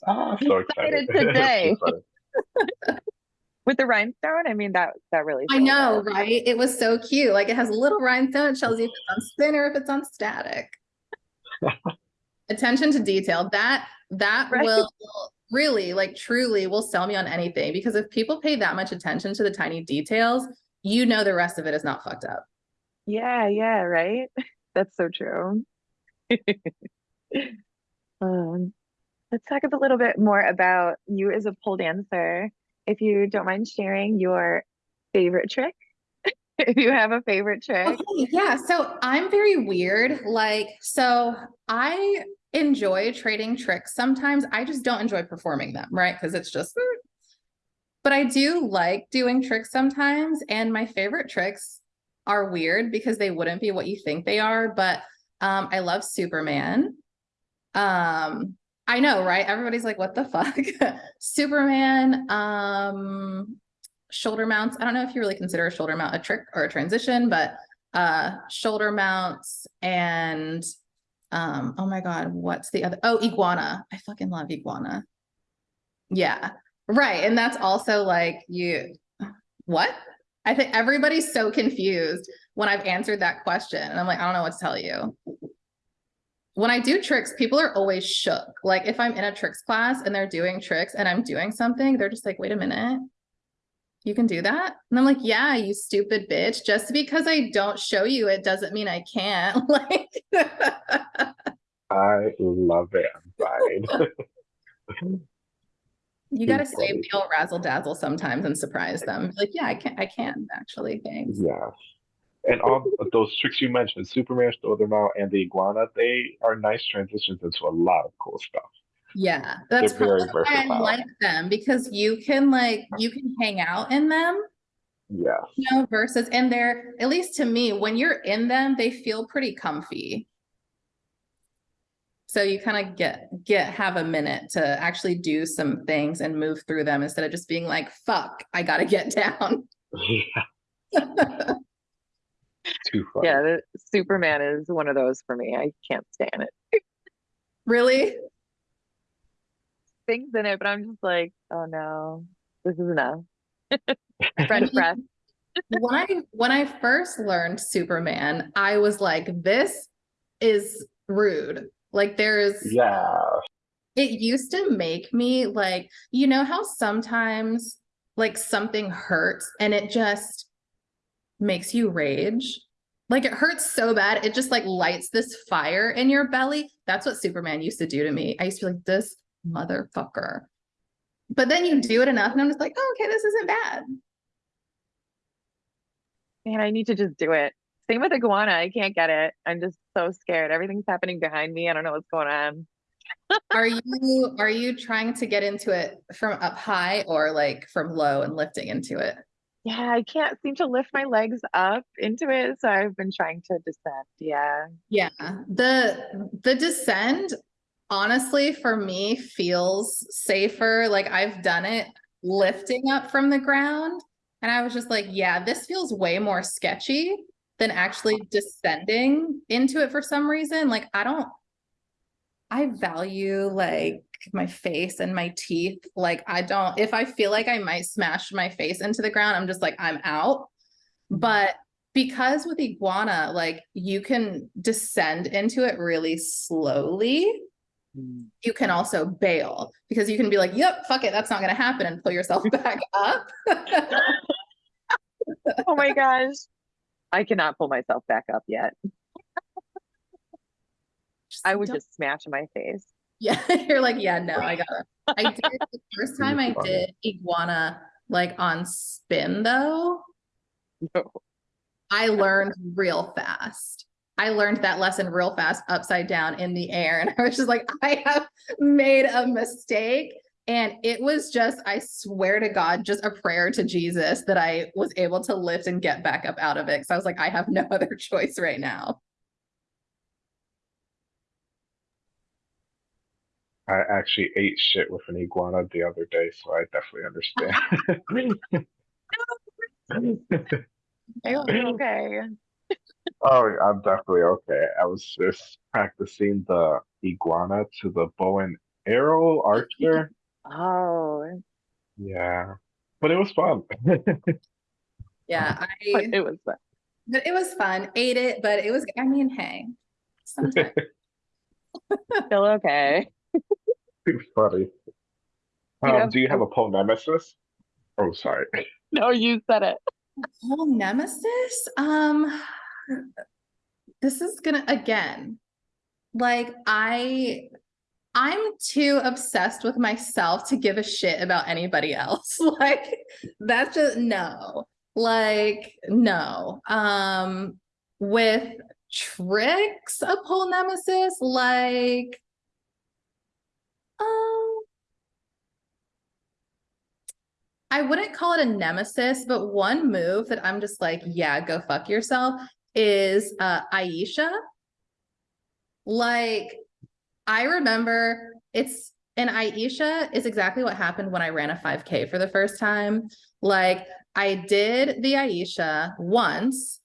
Ah, so excited. excited <laughs> today. <laughs> With the rhinestone. I mean that that really. I know, it. right? It was so cute. Like it has a little rhinestone. It tells you if it's on spin or if it's on static. Attention to detail. That that Right. will really, like truly will sell me on anything because if people pay that much attention to the tiny details, you know the rest of it is not fucked up. Yeah, yeah, right. <laughs> That's so true. <laughs> um, let's talk a little bit more about you as a pole dancer. If you don't mind sharing your favorite trick, <laughs> if you have a favorite trick. Okay, yeah. So I'm very weird. Like, so I enjoy trading tricks sometimes. I just don't enjoy performing them, right? Because it's just, mm. but I do like doing tricks sometimes. And my favorite tricks are weird because they wouldn't be what you think they are. But um, I love Superman. Um, I know, right? Everybody's like, what the fuck? <laughs> Superman, um, shoulder mounts. I don't know if you really consider a shoulder mount a trick or a transition, but uh shoulder mounts and um oh my god, what's the other oh iguana. I fucking love iguana. Yeah. Right. And that's also like you what? I think everybody's so confused when I've answered that question. And I'm like, I don't know what to tell you. When I do tricks, people are always shook. Like if I'm in a tricks class and they're doing tricks and I'm doing something, they're just like, wait a minute you can do that? And I'm like, yeah, you stupid bitch. Just because I don't show you it doesn't mean I can't. <laughs> Like, I love it. I'm fine. <laughs> you gotta save the old razzle dazzle sometimes and surprise them. Like, yeah, I can I can actually. Thanks. yeah. And all those tricks you mentioned, Superman, Shoulder Mount, and the Iguana, they are nice transitions into a lot of cool stuff. Yeah, that's They're very probably why I like them because you can like you can hang out in them yeah you know, versus and they're at least to me, when you're in them, they feel pretty comfy. So you kind of get get have a minute to actually do some things and move through them instead of just being like, fuck, I gotta get <laughs> down. Yeah, <laughs> too funny. Yeah, the, Superman is one of those for me. I can't stand it. really? Things in it, but I'm just like, oh no, this is enough. <laughs> French press. when I when I first learned Superman, I was like, this is rude. Like there is Yeah. it used to make me like, you know how sometimes like something hurts and it just makes you rage? Like it hurts so bad, it just like lights this fire in your belly. That's what Superman used to do to me. I used to be like, this motherfucker. But then you do it enough, and I'm just like, oh, okay, this isn't bad. Man, I need to just do it. Same with iguana. I can't get it. I'm just so scared. Everything's happening behind me. I don't know what's going on. <laughs> Are you are you trying to get into it from up high or like from low and lifting into it? Yeah, I can't seem to lift my legs up into it, so I've been trying to descend. Yeah. Yeah. The the descend honestly for me feels safer. Like I've done it lifting up from the ground and I was just like, yeah, this feels way more sketchy than actually descending into it for some reason. Like I don't I value like my face and my teeth. Like I don't if I feel like I might smash my face into the ground, I'm just like I'm out. But because with iguana, like you can descend into it really slowly. Mm. You can also bail because you can be like, yep, fuck it, that's not going to happen and pull yourself <laughs> back up. Oh my gosh. I cannot pull myself back up yet. I would don't- just smash my face. Yeah, <laughs> you're like, yeah, no, I gotta. I did the first time I did iguana like on spin though. <laughs> No. I learned real fast. I learned that lesson real fast, upside down in the air. And I was just like, I have made a mistake. And it was just, I swear to God, just a prayer to Jesus that I was able to lift and get back up out of it. So I was like, I have no <laughs> other choice right now. I actually ate shit with an iguana the other day, so I definitely understand. <laughs> <laughs> I hope okay. Oh, I'm definitely okay. I was just practicing the iguana to the bow and arrow archer. <laughs> Oh, Yeah, but it was fun. <laughs> Yeah, but <laughs> it was fun. but it was fun. Ate it, but it was, I mean, hey, sometimes. Still okay. Too funny. Um, have- do you have a pole nemesis? Oh, sorry. No, you said it. Whole nemesis? Um, this is gonna again, like I, I'm too obsessed with myself to give a shit about anybody else. <laughs> Like that's just no. Like no. Um, with tricks, a pole nemesis, like, um. I wouldn't call it a nemesis, but one move that I'm just like, yeah, go fuck yourself is uh Ayesha. Like, I remember it's and Ayesha is exactly what happened when I ran a 5K for the first time. Like, I did the Ayesha once,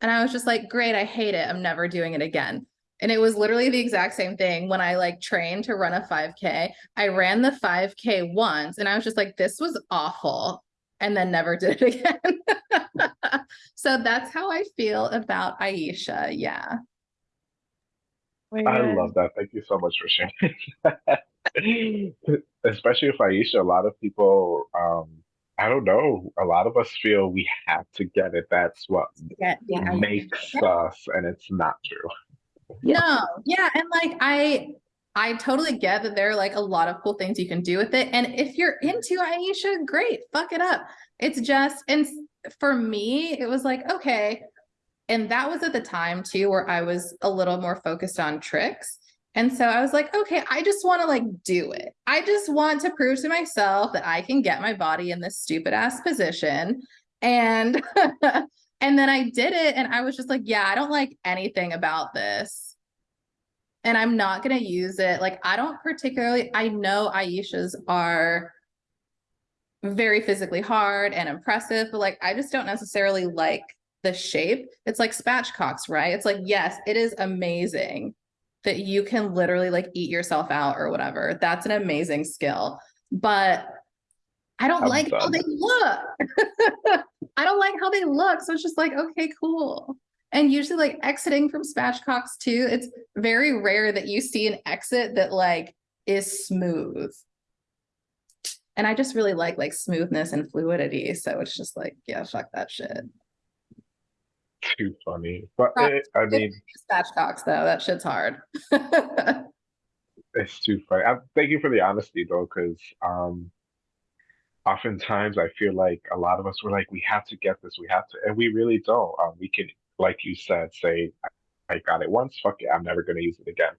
and I was just like, great, I hate it. I'm never doing it again. And it was literally the exact same thing when I like trained to run a 5K. I ran the 5K once and I was just like, this was awful. And then never did it again. <laughs> so that's how I feel about Ayesha. Yeah. I love that. Thank you so much for sharing. <laughs> Especially with Ayesha, a lot of people, um, I don't know, a lot of us feel we have to get it. That's what Yeah. yeah. makes us, and it's not true. No, yeah, and like I I totally get that there are like a lot of cool things you can do with it. And if you're into Ayesha, great, fuck it up. It's just and for me, it was like, okay. And that was at the time too where I was a little more focused on tricks. And so I was like, okay, I just want to like do it. I just want to prove to myself that I can get my body in this stupid ass position. And <laughs> and then I did it and I was just like, yeah, I don't like anything about this. And I'm not going to use it. Like I don't particularly I know Ayesha's are very physically hard and impressive, but like I just don't necessarily like the shape. It's like spatchcocks, right? It's like, yes, it is amazing that you can literally like eat yourself out or whatever. That's an amazing skill. But I don't I'm like how they look. <laughs> I don't like how they look. So it's just like, okay, cool. And usually like exiting from spatchcocks too, it's very rare that you see an exit that like is smooth. And I just really like like smoothness and fluidity. So it's just like, yeah, fuck that shit. Too funny. But it, I mean, Spatchcocks though, that shit's hard. <laughs> it's too funny. I, thank you for the honesty though, because um, oftentimes I feel like a lot of us were like, we have to get this, we have to, and we really don't. Um, we can, like you said, say, I, got it once, fuck it, I'm never gonna use it again.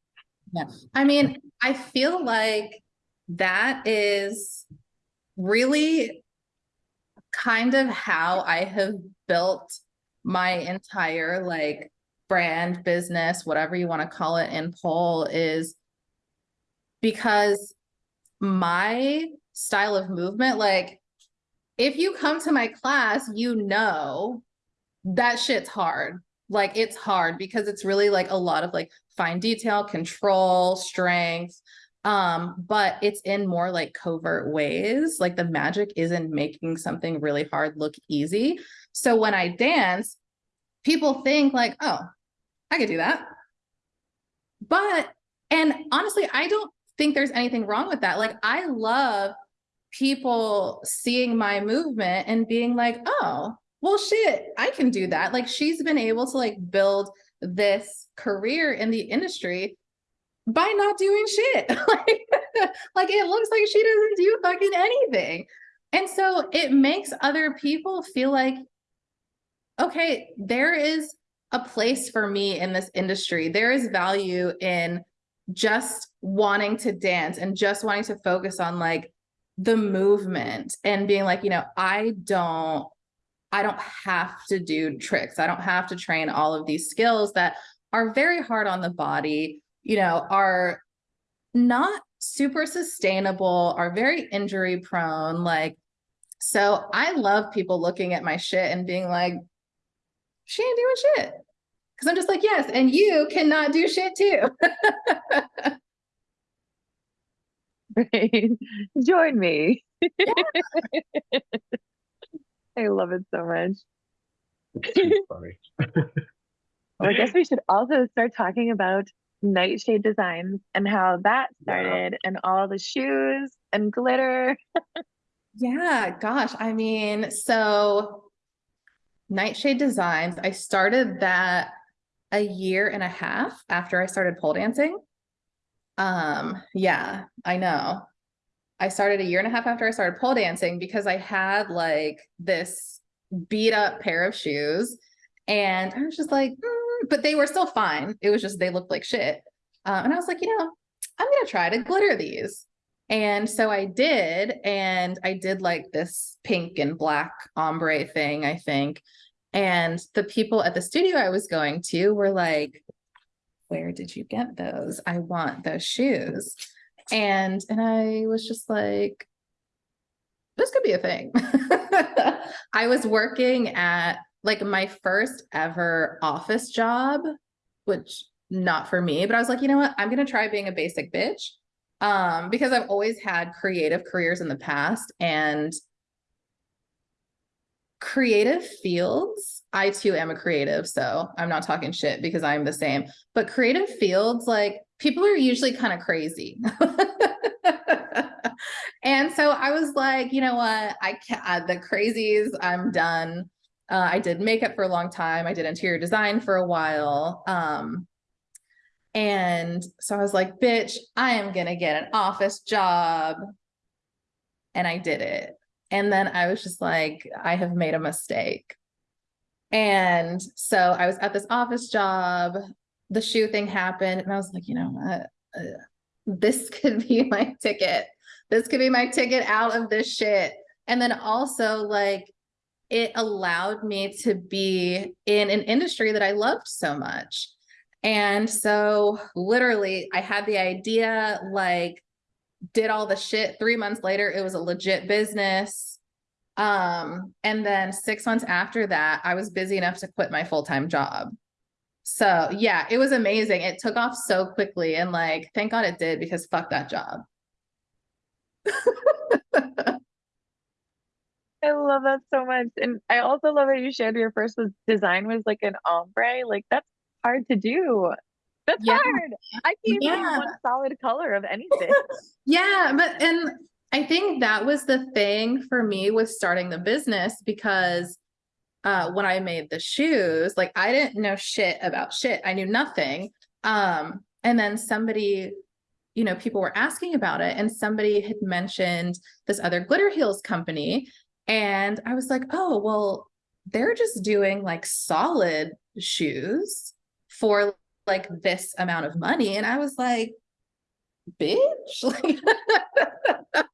Yeah. I mean, I feel like that is really kind of how I have built my entire like brand business, whatever you want to call it in pole is because my style of movement, like if you come to my class, you know that shit's hard. Like it's hard because it's really like a lot of like fine detail, control, strength. Um, but it's in more like covert ways. Like the magic isn't making something really hard look easy. So when I dance, people think like, oh, I could do that. But, and honestly, I don't think there's anything wrong with that. Like, I love people seeing my movement and being like, oh, well, shit, I can do that. Like, she's been able to like build this career in the industry by not doing shit. like, <laughs> like it looks like she doesn't do fucking anything. And so it makes other people feel like, okay, there is a place for me in this industry. There is value in just wanting to dance and just wanting to focus on like the movement and being like, you know, I don't I don't have to do tricks. I don't have to train all of these skills that are very hard on the body, you know, are not super sustainable, are very injury prone. Like, so I love people looking at my shit and being like, she ain't doing shit. Cause I'm just like, yes, and you cannot do shit too. <laughs> Right. Join me. <laughs> I love it so much. It's <laughs> funny. Well, I guess we should also start talking about Nightshade Designs and how that Yeah. started and all the shoes and glitter. Yeah, gosh. I mean, so Nightshade Designs, I started that a year and a half after I started pole dancing. Um, yeah, I know. I started a year and a half after I started pole dancing because I had like this beat up pair of shoes and I was just like, "Mm," but they were still fine. It was just they looked like shit. Uh, and I was like, you know, I'm gonna try to glitter these. And so I did, and I did like this pink and black ombre thing, I think. And the people at the studio I was going to were like, where did you get those? I want those shoes. And and I was just like, this could be a thing. <laughs> I was working at like my first ever office job, which not for me, but I was like, you know what? I'm gonna try being a basic bitch. Um, because I've always had creative careers in the past and creative fields, I too am a creative, so I'm not talking shit because I'm the same. But creative fields, like people are usually kind of crazy. <laughs> and so I was like, you know what? I can't, the crazies, I'm done. Uh, I did makeup for a long time. I did interior design for a while. Um, and so I was like, bitch, I am going to get an office job. And I did it. And then I was just like, I have made a mistake. And so I was at this office job. The shoe thing happened. And I was like, you know what? Uh, this <laughs> could be my ticket. This could be my ticket out of this shit. And then also, like, it allowed me to be in an industry that I loved so much. And so literally I had the idea, like did all the shit. Three months later, it was a legit business. Um, and then six months after that, I was busy enough to quit my full-time job. So yeah, it was amazing. It took off so quickly and like, thank God it did because fuck that job. <laughs> I love that so much. And I also love that you shared your first was design was like an ombre. Like that's hard to do. That's Yeah. hard. I can't even Yeah. one solid color of <laughs> anything. Yeah, but and I think that was the thing for me with starting the business because uh when I made the shoes, like I didn't know shit about shit. I knew nothing. Um and then somebody you know, people were asking about it and somebody had mentioned this other glitter heels company and I was like, "Oh, well, they're just doing like solid shoes for like this amount of money." And I was like, bitch like <laughs>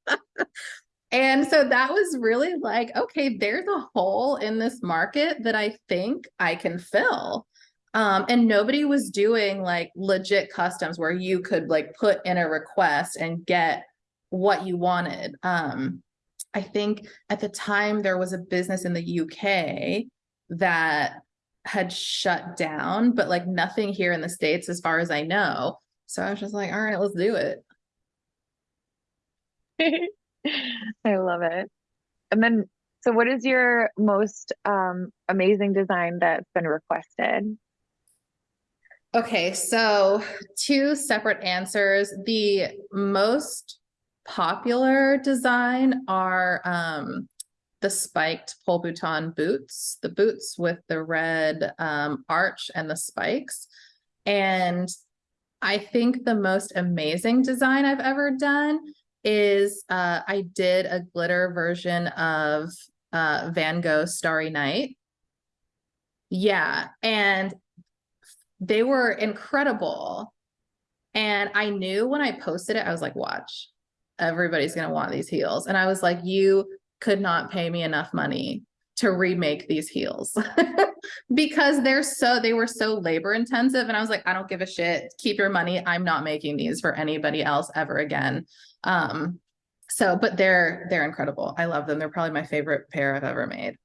and so that was really like okay there's a hole in this market that i think i can fill. Um and nobody was doing like legit customs where you could like put in a request and get what you wanted. Um i think at the time there was a business in the uk that had shut down but like nothing here in the states as far as i know. So I was just like, all right, let's do it. <laughs> <laughs> I love it. And then, so what is your most um, amazing design that's been requested? Okay, so two separate answers. The most popular design are um, the spiked pole bouton boots, the boots with the red um, arch and the spikes. And I think the most amazing design I've ever done is uh, I did a glitter version of uh, Van Gogh Starry Night. Yeah, and they were incredible. And I knew when I posted it, I was like, watch, everybody's going to want these heels. And I was like, you could not pay me enough money to remake these heels <laughs> because they're so they were so labor intensive and I was like I don't give a shit keep your money I'm not making these for anybody else ever again um so but they're they're incredible I love them they're probably my favorite pair I've ever made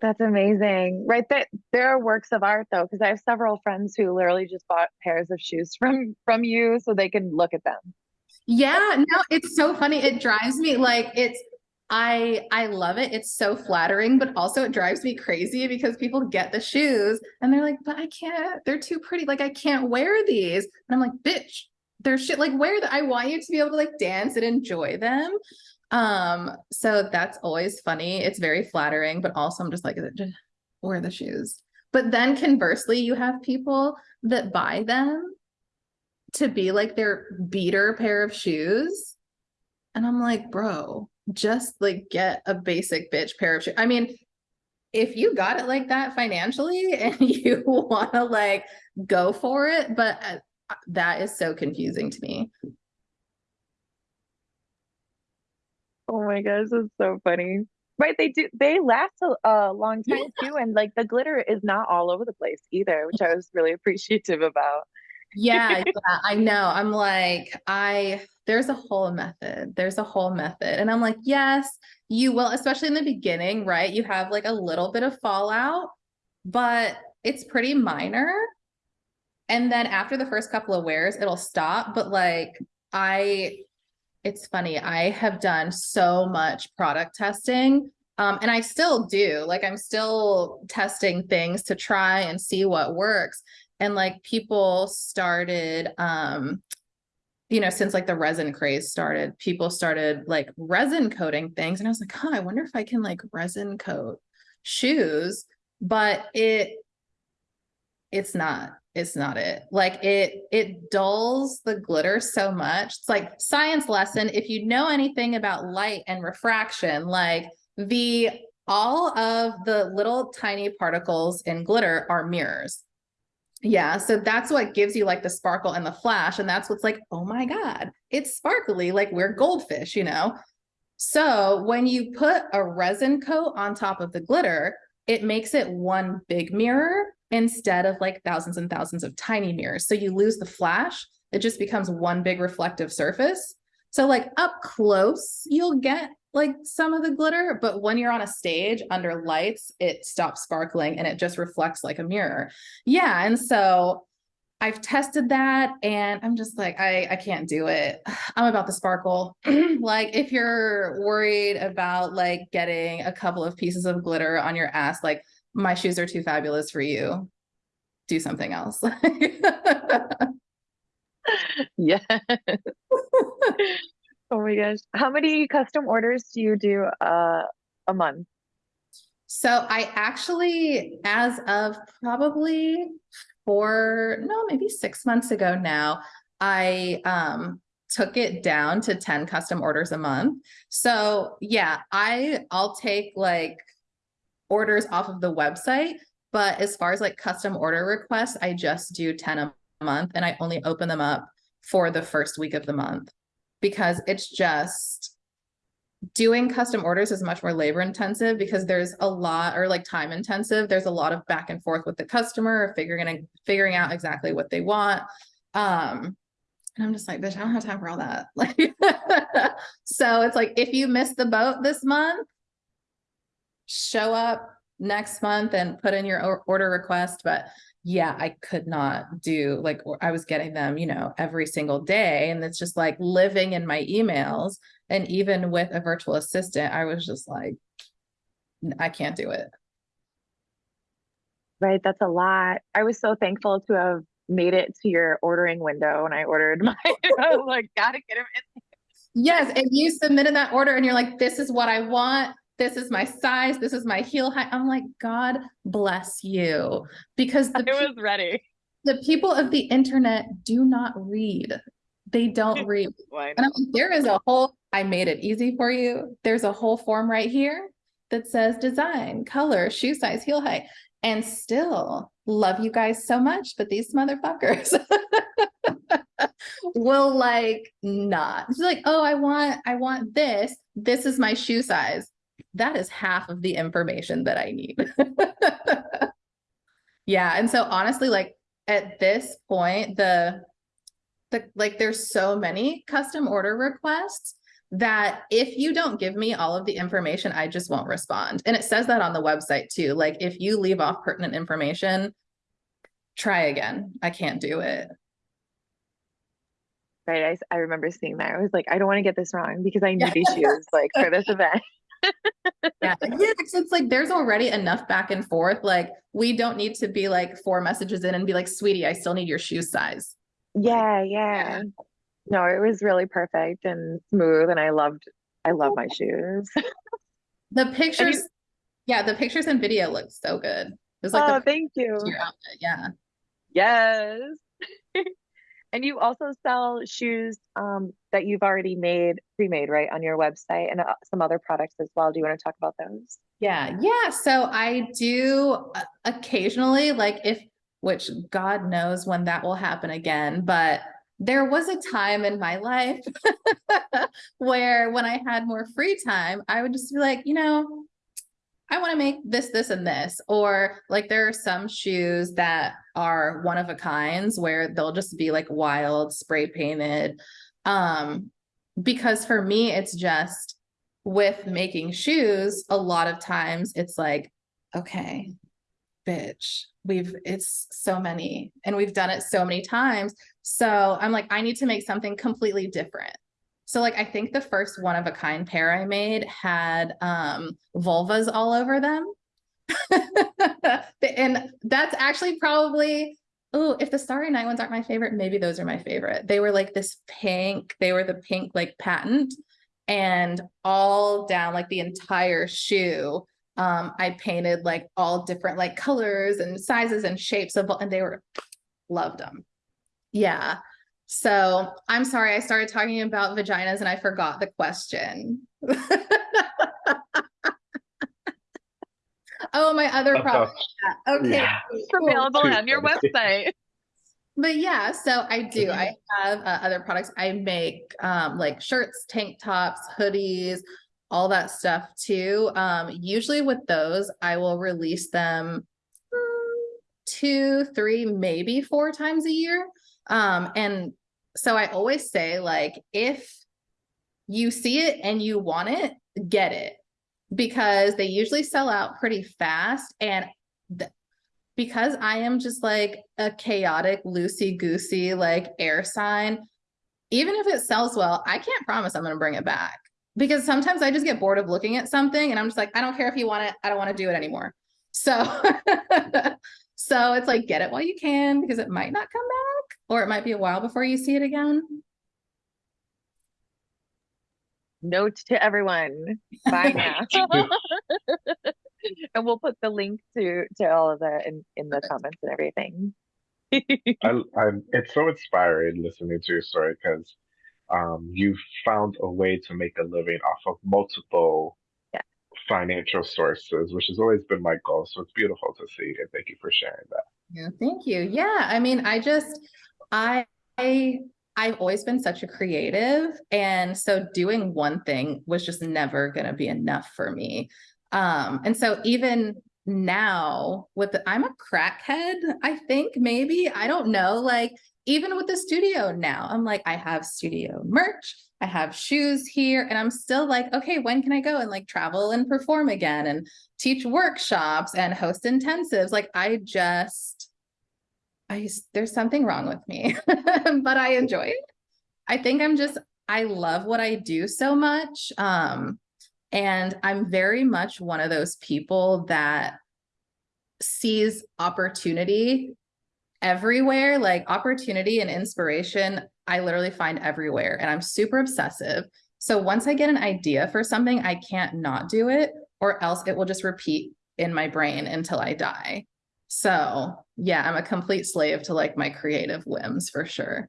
That's amazing. Right. That there are works of art though, because I have several friends who literally just bought pairs of shoes <laughs> from from you so they can look at them. yeah no it's so funny it drives me like it's I I love it. It's so flattering, but also it drives me crazy because people get the shoes and they're like, but I can't, they're too pretty. Like I can't wear these. And I'm like, bitch, they're shit. Like wear the I want you to be able to like dance and enjoy them. Um, so that's always funny. It's very flattering, but also I'm just like, just wear the shoes. But then conversely, you have people that buy them to be like their beater pair of shoes. And I'm like, bro, just like get a basic bitch pair of shoes. I mean, if you got it like that financially <laughs> and you want to like go for it, but uh, that is so confusing to me. Oh my gosh, that's so funny. Right, they do they last a, a long time too, and like the glitter is not all over the place either, which I was really <laughs> appreciative about. Yeah, <laughs> yeah, I know. I'm like, I there's a whole method. There's a whole method. And I'm like, yes, you will, especially in the beginning, right? You have like a little bit of fallout, but it's pretty minor. And then after the first couple of wears, it'll stop. But like, I, it's funny, I have done so much product testing. Um, and I still do. Like, I'm still testing things to try and see what works. And like, people started, um, you know, since like the resin craze started, people started like resin coating things. And I was like, huh, I wonder if I can like resin coat shoes, but it it's not it's not it like it it dulls the glitter so much it's like science lesson if you know anything about light and refraction like the all of the little tiny particles in glitter are mirrors yeah, so that's what gives you like the sparkle and the flash. And that's what's like, oh my God, it's sparkly, like we're goldfish, you know? So when you put a resin coat on top of the glitter, it makes it one big mirror instead of like thousands and thousands of tiny mirrors. So you lose the flash, it just becomes one big reflective surface. So like up close, you'll get like some of the glitter, but when you're on a stage under lights, it stops sparkling and it just reflects like a mirror. Yeah. And so I've tested that and I'm just like, I, I can't do it. <sighs> I'm about the sparkle. <clears throat> like if you're worried about like getting a couple of pieces of glitter on your ass, like my shoes are too fabulous for you. Do something else. <laughs> yeah. <laughs> oh my gosh. How many custom orders do you do uh, a month? So I actually, as of probably four, no, maybe six months ago now, I um took it down to 10 custom orders a month. So yeah, I I'll take like orders off of the website, but as far as like custom order requests, I just do 10 a month and I only open them up for the first week of the month because it's just doing custom orders is much more labor intensive because there's a lot or like time intensive. There's a lot of back and forth with the customer figuring figuring out exactly what they want. Um and i'm just like bitch i don't have time for all that. <laughs> Like <laughs> so it's like if you miss the boat this month show up next month and put in your order request but yeah, I could not do like I was getting them, you know, every single day. And it's just like living in my emails. And even with a virtual assistant, I was just like, I can't do it. Right. That's a lot. I was so thankful to have made it to your ordering window when I ordered <laughs> my I was like, gotta get him in. Yes. And you submitted that order and you're like, this is what I want this is my size, this is my heel height. I'm like, God bless you. Because the I was ready. The people of the internet do not read. They don't <laughs> read. and I'm like, there is a whole, I made it easy for you. There's a whole form right here that says design, color, shoe size, heel height. And still love you guys so much, but these motherfuckers <laughs> will like not. It's like, oh, I want, I want this. This is my shoe size that is half of the information that I need. <laughs> yeah. And so honestly, like at this point, the the like there's so many custom order requests that if you don't give me all of the information, I just won't respond. And it says that on the website too. Like if you leave off pertinent information, try again. I can't do it. Right. I, I remember seeing that. I was like, I don't want to get this wrong because I <laughs> need these shoes like for this event yeah, yeah, it's like there's already enough back and forth. Like we don't need to be like four messages in and be like, sweetie, I still need your shoe size. Yeah, yeah. No, it was really perfect and smooth, and I loved I love my <laughs> shoes. the pictures, you, yeah, the pictures and video look so good. It was like, oh, thank you. Yeah. Yes. <laughs> And you also sell shoes um, that you've already made, pre-made, right, on your website, and uh, some other products as well. Do you want to talk about those? Yeah, yeah. So I do uh, occasionally, like if, which God knows when that will happen again, but there was a time in my life <laughs> where when I had more free time, I would just be like, you know, I want to make this, this, and this. Or like there are some shoes that are one of a kinds where they'll just be like wild, spray painted. Um, because for me, it's just with making shoes, a lot of times it's like, okay, bitch, we've it's so many and we've done it so many times. So I'm like, I need to make something completely different. So like I think the first one of a kind pair I made had um vulvas all over them. <laughs> and that's actually probably oh, if the Starry Night ones aren't my favorite, maybe those are my favorite. They were like this pink, they were the pink like patent and all down like the entire shoe. Um, I painted like all different like colors and sizes and shapes of and they were loved them. Yeah. So I'm sorry, I started talking about vaginas and I forgot the question. <laughs> oh, my other product. Okay. Yeah. Cool. Available on your website. <laughs> <laughs> But yeah, so I do. I have uh, other products. I make um, like shirts, tank tops, hoodies, all that stuff too. Um, usually with those, I will release them two, three, maybe four times a year. Um, and so I always say, like, if you see it and you want it, get it because they usually sell out pretty fast. And because I am just like a chaotic, loosey goosey, like air sign, even if it sells well, I can't promise I'm going to bring it back because sometimes I just get bored of looking at something and I'm just like, I don't care if you want it, I don't want to do it anymore. So, <laughs> so it's like, get it while you can because it might not come back or it might be a while before you see it again. Note to everyone, buy <laughs> now. <laughs> <laughs> and we'll put the link to to all of that in in the comments and everything. I, I'm, it's so inspiring listening to your story because um, you've found a way to make a living off of multiple Yeah. Financial sources, which has always been my goal. So it's beautiful to see, and thank you for sharing that. Yeah, thank you. Yeah, I mean, I just I I've always been such a creative and so doing one thing was just never going to be enough for me. Um and so even now with the, I'm a crackhead, I think maybe, I don't know, like even with the studio now, I'm like I have studio merch, I have shoes here and I'm still like, okay, when can I go and like travel and perform again and teach workshops and host intensives? Like I just I there's something wrong with me, <laughs> but I enjoy it. I think I'm just I love what I do so much. Um, and I'm very much one of those people that sees opportunity everywhere, like opportunity and inspiration. I literally find everywhere, and I'm super obsessive. So once I get an idea for something, I can't not do it, or else it will just repeat in my brain until I die. So yeah, I'm a complete slave to like my creative whims for sure.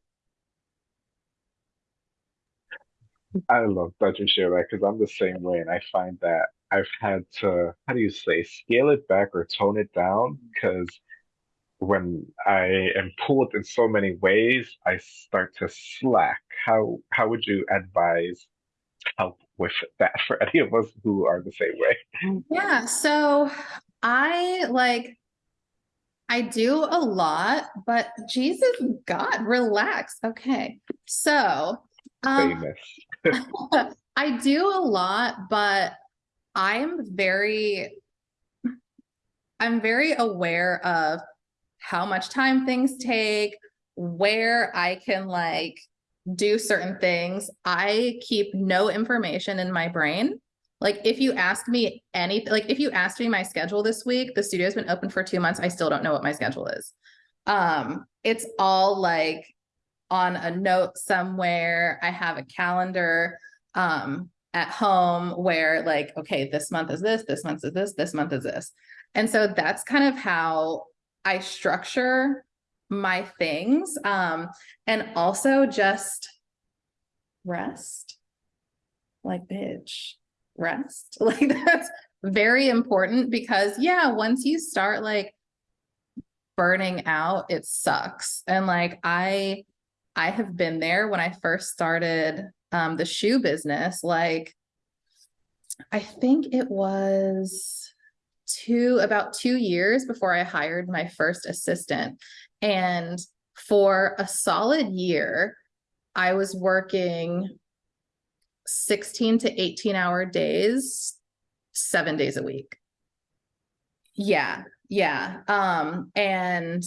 I love that you share that because I'm the same way, and I find that I've had to, how do you say, scale it back or tone it down because when I am pulled in so many ways, I start to slack. How how would you advise help with that for any of us who are the same way? Yeah, so I like I do a lot, but Jesus God, relax. Okay. So um Famous. <laughs> <laughs> I do a lot, but I'm very I'm very aware of how much time things take, where I can like do certain things. I keep no information in my brain. Like if you ask me anything, like if you asked me my schedule this week, the studio's been open for two months. I still don't know what my schedule is. Um, it's all like on a note somewhere. I have a calendar um at home where like, okay, this month is this, this month is this, this month is this. And so that's kind of how I structure my things. Um, and also just rest. Like, bitch, rest. <laughs> Like that's very important because yeah, once you start like burning out, it sucks. And like I I have been there when I first started um the shoe business, like I think it was two about two years before I hired my first assistant. And for a solid year, I was working 16 to 18 hour days, seven days a week. Yeah, yeah. Um, and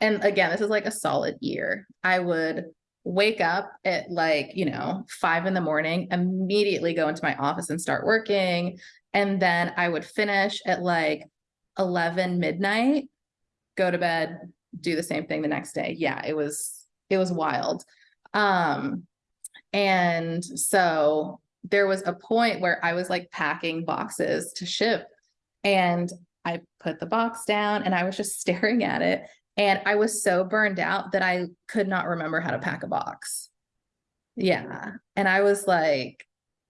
and again, this is like a solid year. I would wake up at like, you know, five in the morning, immediately go into my office and start working. And then I would finish at like 11 midnight, go to bed, do the same thing the next day. Yeah, it was, it was wild. Um, and so there was a point where I was like packing boxes to ship and I put the box down and I was just <laughs> staring at it. And I was so burned out that I could not remember how to pack a box. Yeah. And I was like,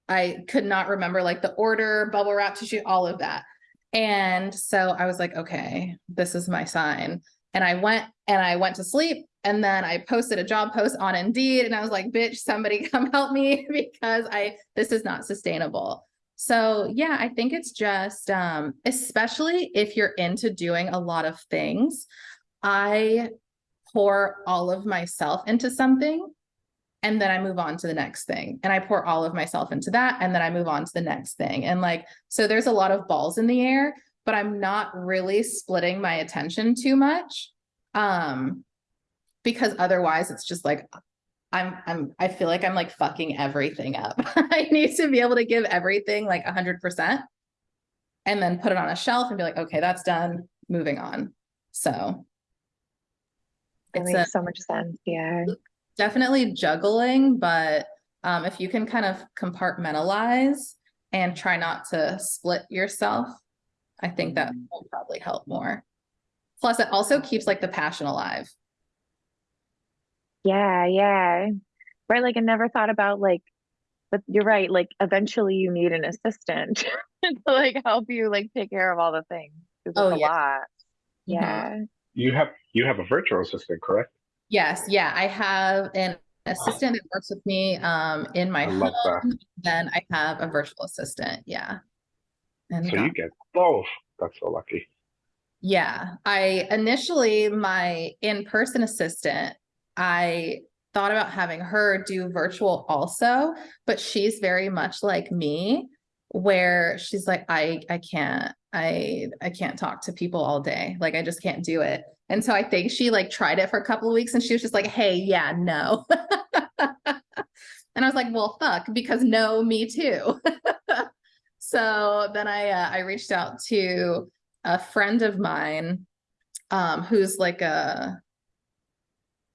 I could not remember like the order, bubble wrap tissue, all of that. And so I was like, okay, this is my sign. And I went and I went to sleep and then I posted a job post on Indeed and I was like, bitch, somebody <laughs> come help me <laughs> because I this is not sustainable. So yeah, I think it's just um especially if you're into doing a lot of things, I pour all of myself into something and then I move on to the next thing. And I pour all of myself into that and then I move on to the next thing. And like so there's a lot of balls in the air, but I'm not really splitting my attention too much. Um because otherwise it's just like I'm I'm I feel like I'm like fucking everything up. <laughs> I need to be able to give everything like a hundred percent and then put it on a shelf and be like, okay, that's done, moving on. So That it's a, makes so much sense. Yeah. definitely juggling, but um, if you can kind of compartmentalize and try not to split yourself, I think that will probably help more. Plus, it also keeps like the passion alive. Yeah, yeah. Right. Like I never thought about like, but you're right. Like eventually you need an assistant <laughs> to like help you like take care of all the things. Oh, it's a yeah. lot. Mhm. Yeah. You have you have a virtual assistant, correct? Yes, yeah, I have an assistant that works with me um in my love that. home. Then I have a virtual assistant, yeah. And So you get both. That's so lucky. yeah, I initially my in-person assistant, I thought about having her do virtual also, but she's very much like me where she's like I I can't I I can't talk to people all day. Like I just can't do it. And so I think she like tried it for a couple of weeks and she was just like, "Hey, yeah, no." <laughs> and I was like, "Well, fuck, because no, me too." <laughs> so then I uh, I reached out to a friend of mine um who's like a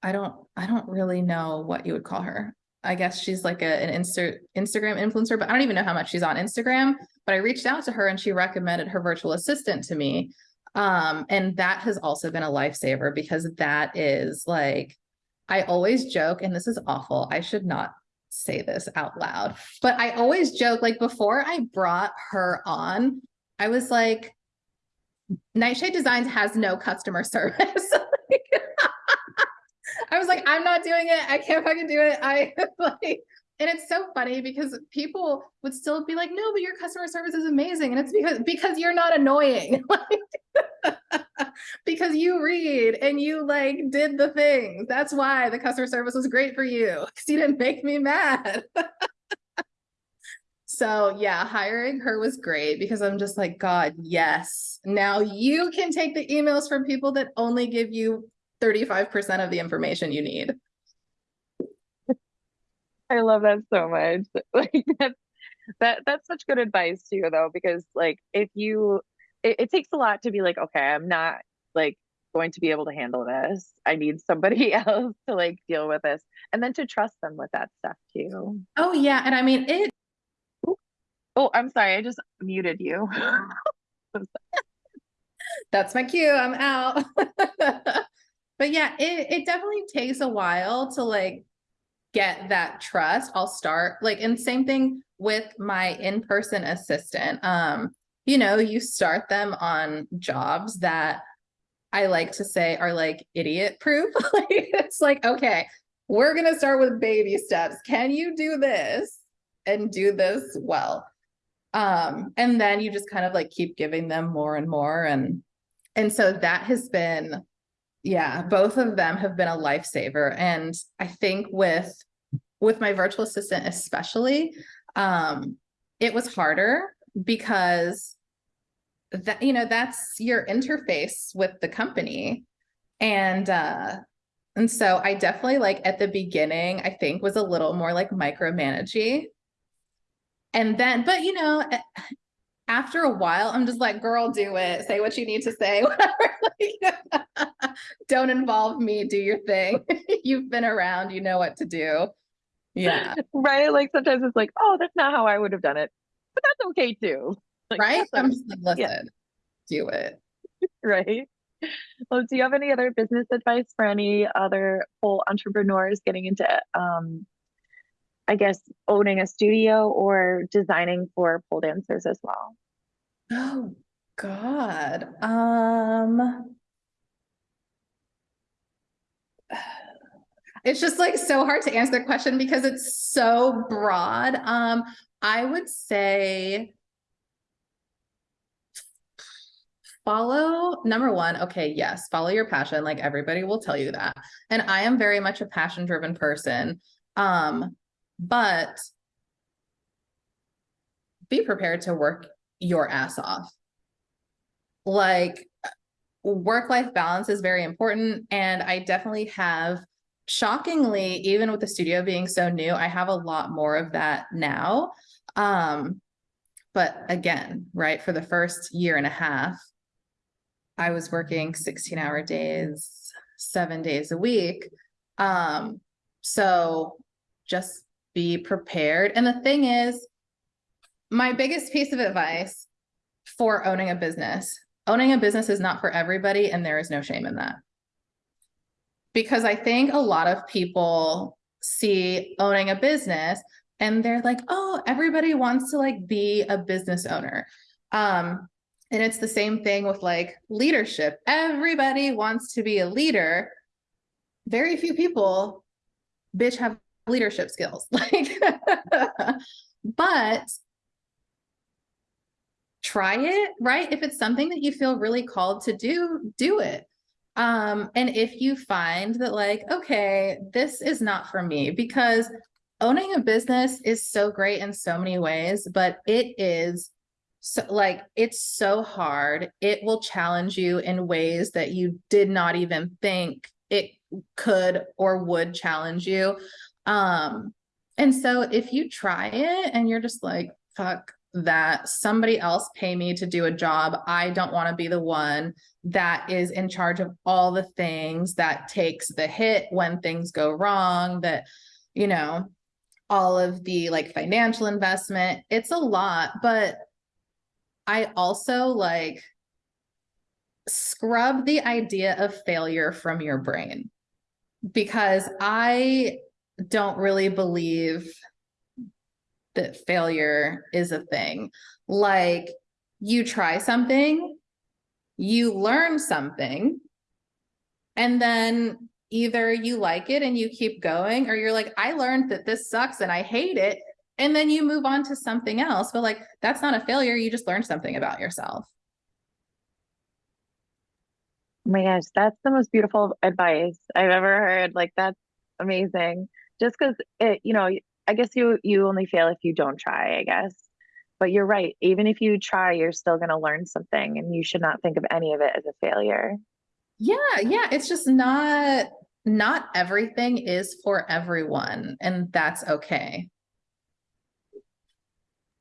I don't I don't really know what you would call her. I guess she's like a, an Insta Instagram influencer, but I don't even know how much she's on Instagram. But I reached out to her and she recommended her virtual assistant to me. Um, and that has also been a lifesaver because that is like I always joke, and this is awful. I should not say this out loud, but I always joke like before I brought her on, I was like, Nightshade Designs has no customer <laughs> service. <laughs> I was like, I'm not doing it. I can't fucking do it. I <laughs> like, and it's so funny because people would still be like, no, but your customer service is amazing. And it's because because you're not annoying. <laughs> <laughs> Because you read and you like did the things. That's why the customer service was great for you. Because you didn't make me mad. <laughs> So yeah, hiring her was great because I'm just like, God, yes. Now you can take the emails from people that only give you 35% of the information you need. I love that so much. <laughs> Like that's that that's such good advice too, though, because like if you it, it takes a lot to be like, okay, I'm not like going to be able to handle this. I need somebody <laughs> else to like deal with this. And then to trust them with that stuff too. Oh yeah, and I mean it Oh, I'm sorry, I just muted you. <laughs> that's my cue. I'm out. but yeah, it it definitely takes a while to like get that trust. I'll start like and same thing with my in-person assistant. Um, you know, you start them on jobs that I like to say are like idiot proof. <laughs> like it's like, okay, we're gonna start with baby steps. Can you do this and do this well? Um, and then you just kind of like keep giving them more and more and and so that has been yeah both of them have been a lifesaver. And i think with with my virtual assistant especially um it was harder because that you know that's your interface with the company. And uh and so i definitely like at the beginning i think was a little more like micromanaging and then but you know after a while i'm just like girl do it. Say what you need to say. <laughs> Whatever. Like, don't involve me. Do your thing. <laughs> You've been around. You know what to do. Yeah. <laughs> Right? Like sometimes it's like, oh, that's not how I would have done it. But that's okay too. Like, right? i'm just like listen yeah. do it. Right? Well, do you have any other business advice for any other whole entrepreneurs getting into, um, I guess, owning a studio or designing for pole dancers as well? Oh, God. Um, it's just like so hard to answer the question because it's so broad. Um, I would say follow number one okay yes follow your passion like everybody will tell you that and i am very much a passion driven person um but be prepared to work your ass off. Like work life balance is very important. And I definitely have, shockingly, even with the studio being so new, I have a lot more of that now. Um, but again, right, for the first year and a half, I was working 16 hour days, seven days a week. Um, so just be prepared. And the thing is, my biggest piece of advice for owning a business owning a business is not for everybody, and there is no shame in that. Because I think a lot of people see owning a business and they're like, oh, everybody wants to like be a business owner. Um, and it's the same thing with like leadership. Everybody wants to be a leader. Very few people, bitch, have leadership skills. <laughs> Like, but try it, right? If it's something that you feel really called to do, do it. Um, and if you find that, like, okay, this is not for me, because owning a business is so great in so many ways, but it is so like it's so hard. It will challenge you in ways that you did not even think it could or would challenge you. Um, and so if you try it and you're just like, fuck, that somebody else pay me to do a job. I don't want to be the one that is in charge of all the things that takes the hit when things go wrong, that, you know, all of the like financial investment. It's a lot, but I also like scrub the idea of failure from your brain because I don't really believe that failure is a thing. Like you try something, you learn something, and then either you like it and you keep going, or you're like, I learned that this sucks and I hate it. And then you move on to something else. But like, that's not a failure. You just learned something about yourself. Oh my gosh, that's the most beautiful advice I've ever heard. Like, that's amazing. Just because it, you know, I guess you you only fail if you don't try, I guess. But you're right. Even if you try, you're still going to learn something and you should not think of any of it as a failure. Yeah, yeah, it's just not not everything is for everyone and that's okay.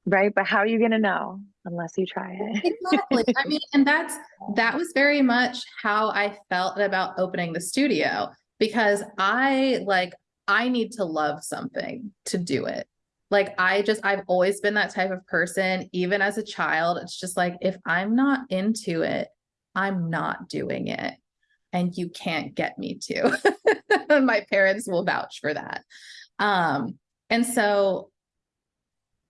Right, but how are you going to know unless you try it? exactly. I mean, and that's that was very much how I felt about opening the studio because I like I need to love something to do it. Like I just I've always been that type of person even as a child. It's just like if I'm not into it, I'm not doing it. And you can't get me to. <laughs> My parents will vouch for that. Um and so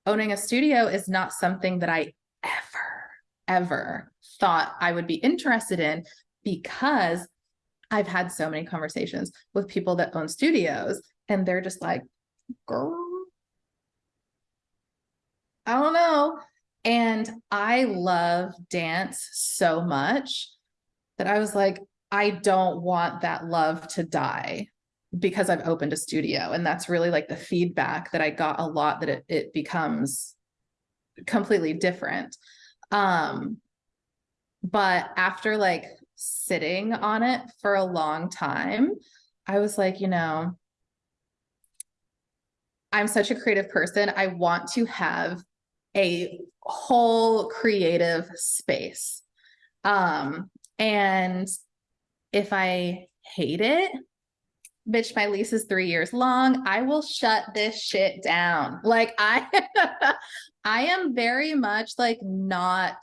owning a studio is not something that I ever ever thought I would be interested in because I've had so many conversations with people that own studios and they're just like, girl, I don't know. And I love dance so much that I was like, I don't want that love to die because I've opened a studio. And that's really like the feedback that I got a lot that it, it becomes completely different. Um, but after like sitting on it for a long time, I was like, you know, I'm such a creative person. I want to have a whole creative space. Um, and if I hate it, bitch, my lease is three years long. I will shut this shit down. Like I, <laughs> I am very much like not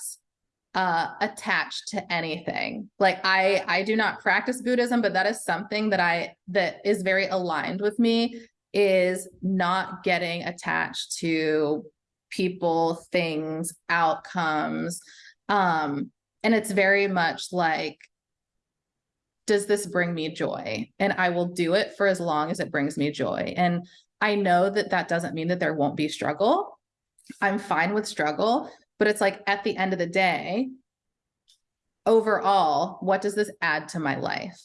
uh attached to anything. Like i i do not practice buddhism but that is something that i that is very aligned with me is not getting attached to people things outcomes. Um and it's very much like does this bring me joy? And i will do it for as long as it brings me joy. And i know that that doesn't mean that there won't be struggle. I'm fine with struggle but it's like at the end of the day, overall, what does this add to my life?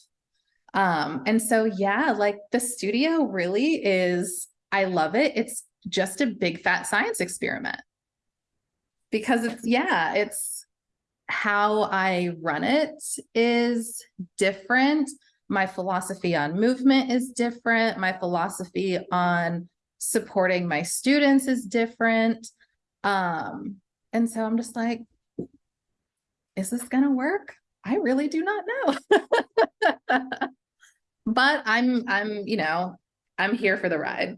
Um, and so, yeah, like the studio really is, I love it. It's just a big fat science experiment because it's, yeah, it's how I run it is different. My philosophy on movement is different. My philosophy on supporting my students is different. Um, and so I'm just like, is this going to work? I really do not know. <laughs> but I'm, I'm, you know, I'm here for the ride.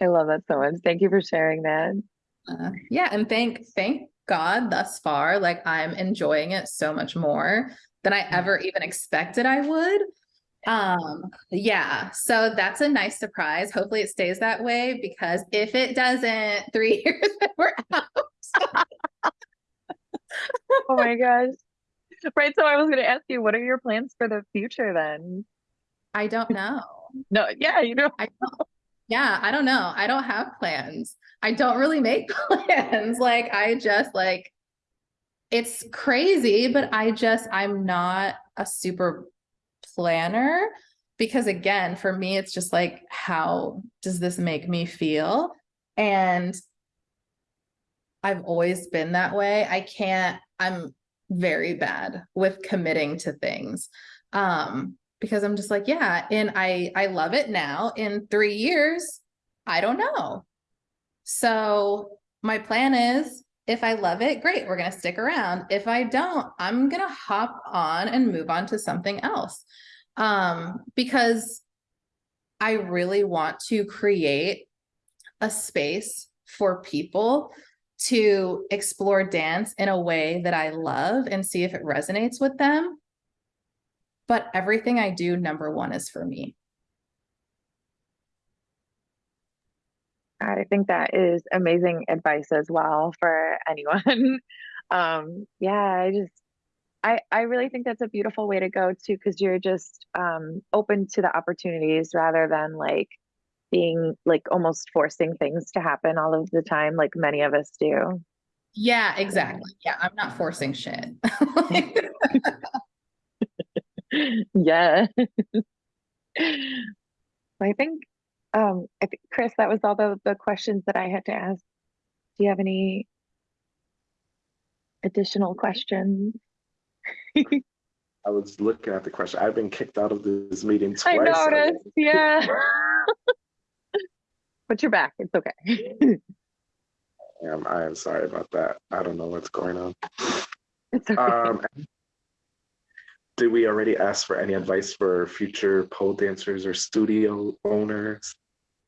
I love that so much. Thank you for sharing that. Uh, yeah. And thank, thank God thus far, like I'm enjoying it so much more than I ever even expected I would. Um, yeah, so that's a nice surprise. Hopefully it stays that way because if it doesn't, <laughs> three years we're out. oh my gosh. Right. So I was going to ask you, what are your plans for the future then? I don't know. no, yeah, you know. I don't. Yeah, I don't know. I don't have plans. I don't really make <laughs> plans. Like I just like it's crazy, but I just I'm not a super planner because again, for me it's just like how does this make me feel? And I've always been that way. I can't I'm very bad with committing to things. Um because I'm just like, yeah, and I I love it now. In 3 years, I don't know. So, my plan is if I love it, great, we're going to stick around. If I don't, I'm going to hop on and move on to something else. Um because I really want to create a space for people to explore dance in a way that I love and see if it resonates with them. But everything I do, number one, is for me. I think that is amazing advice as well for <laughs> anyone. um, yeah, I just, I, I really think that's a beautiful way to go too, because you're just um, open to the opportunities rather than like being like almost forcing things to happen all of the time, like many of us do. Yeah, exactly. Yeah, I'm not forcing shit. <laughs> <laughs> yeah. I think, um, I think, Chris, that was all the, the questions that I had to ask. Do you have any additional questions? <laughs> I was looking at the question. I've been kicked out of this meeting twice. I noticed, yeah. <laughs> but you're back. It's okay. Um, I am sorry about that. I don't know what's going on. <laughs> It's okay. Um, did we already ask for any advice for future pole dancers or studio owners?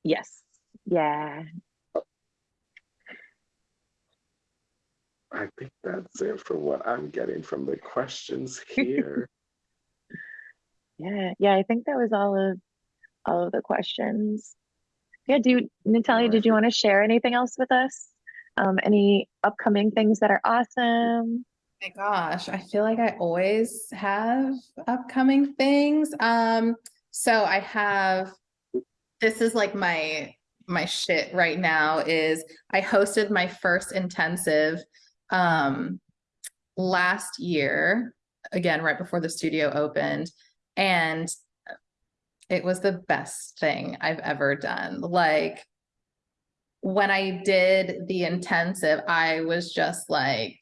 yes. Yeah. I think that's it for what I'm getting from the questions <laughs> here. Yeah. Yeah. I think that was all of all of the questions. Yeah. Do you, Natalia, did you want to share anything else with us? Um, any upcoming things that are awesome? My gosh, I feel like I always have upcoming things. Um, so I have this is like my my shit right now is I hosted my first intensive um last year, again, right before the studio opened, and it was the best thing I've ever done. Like when I did the intensive, I was just like,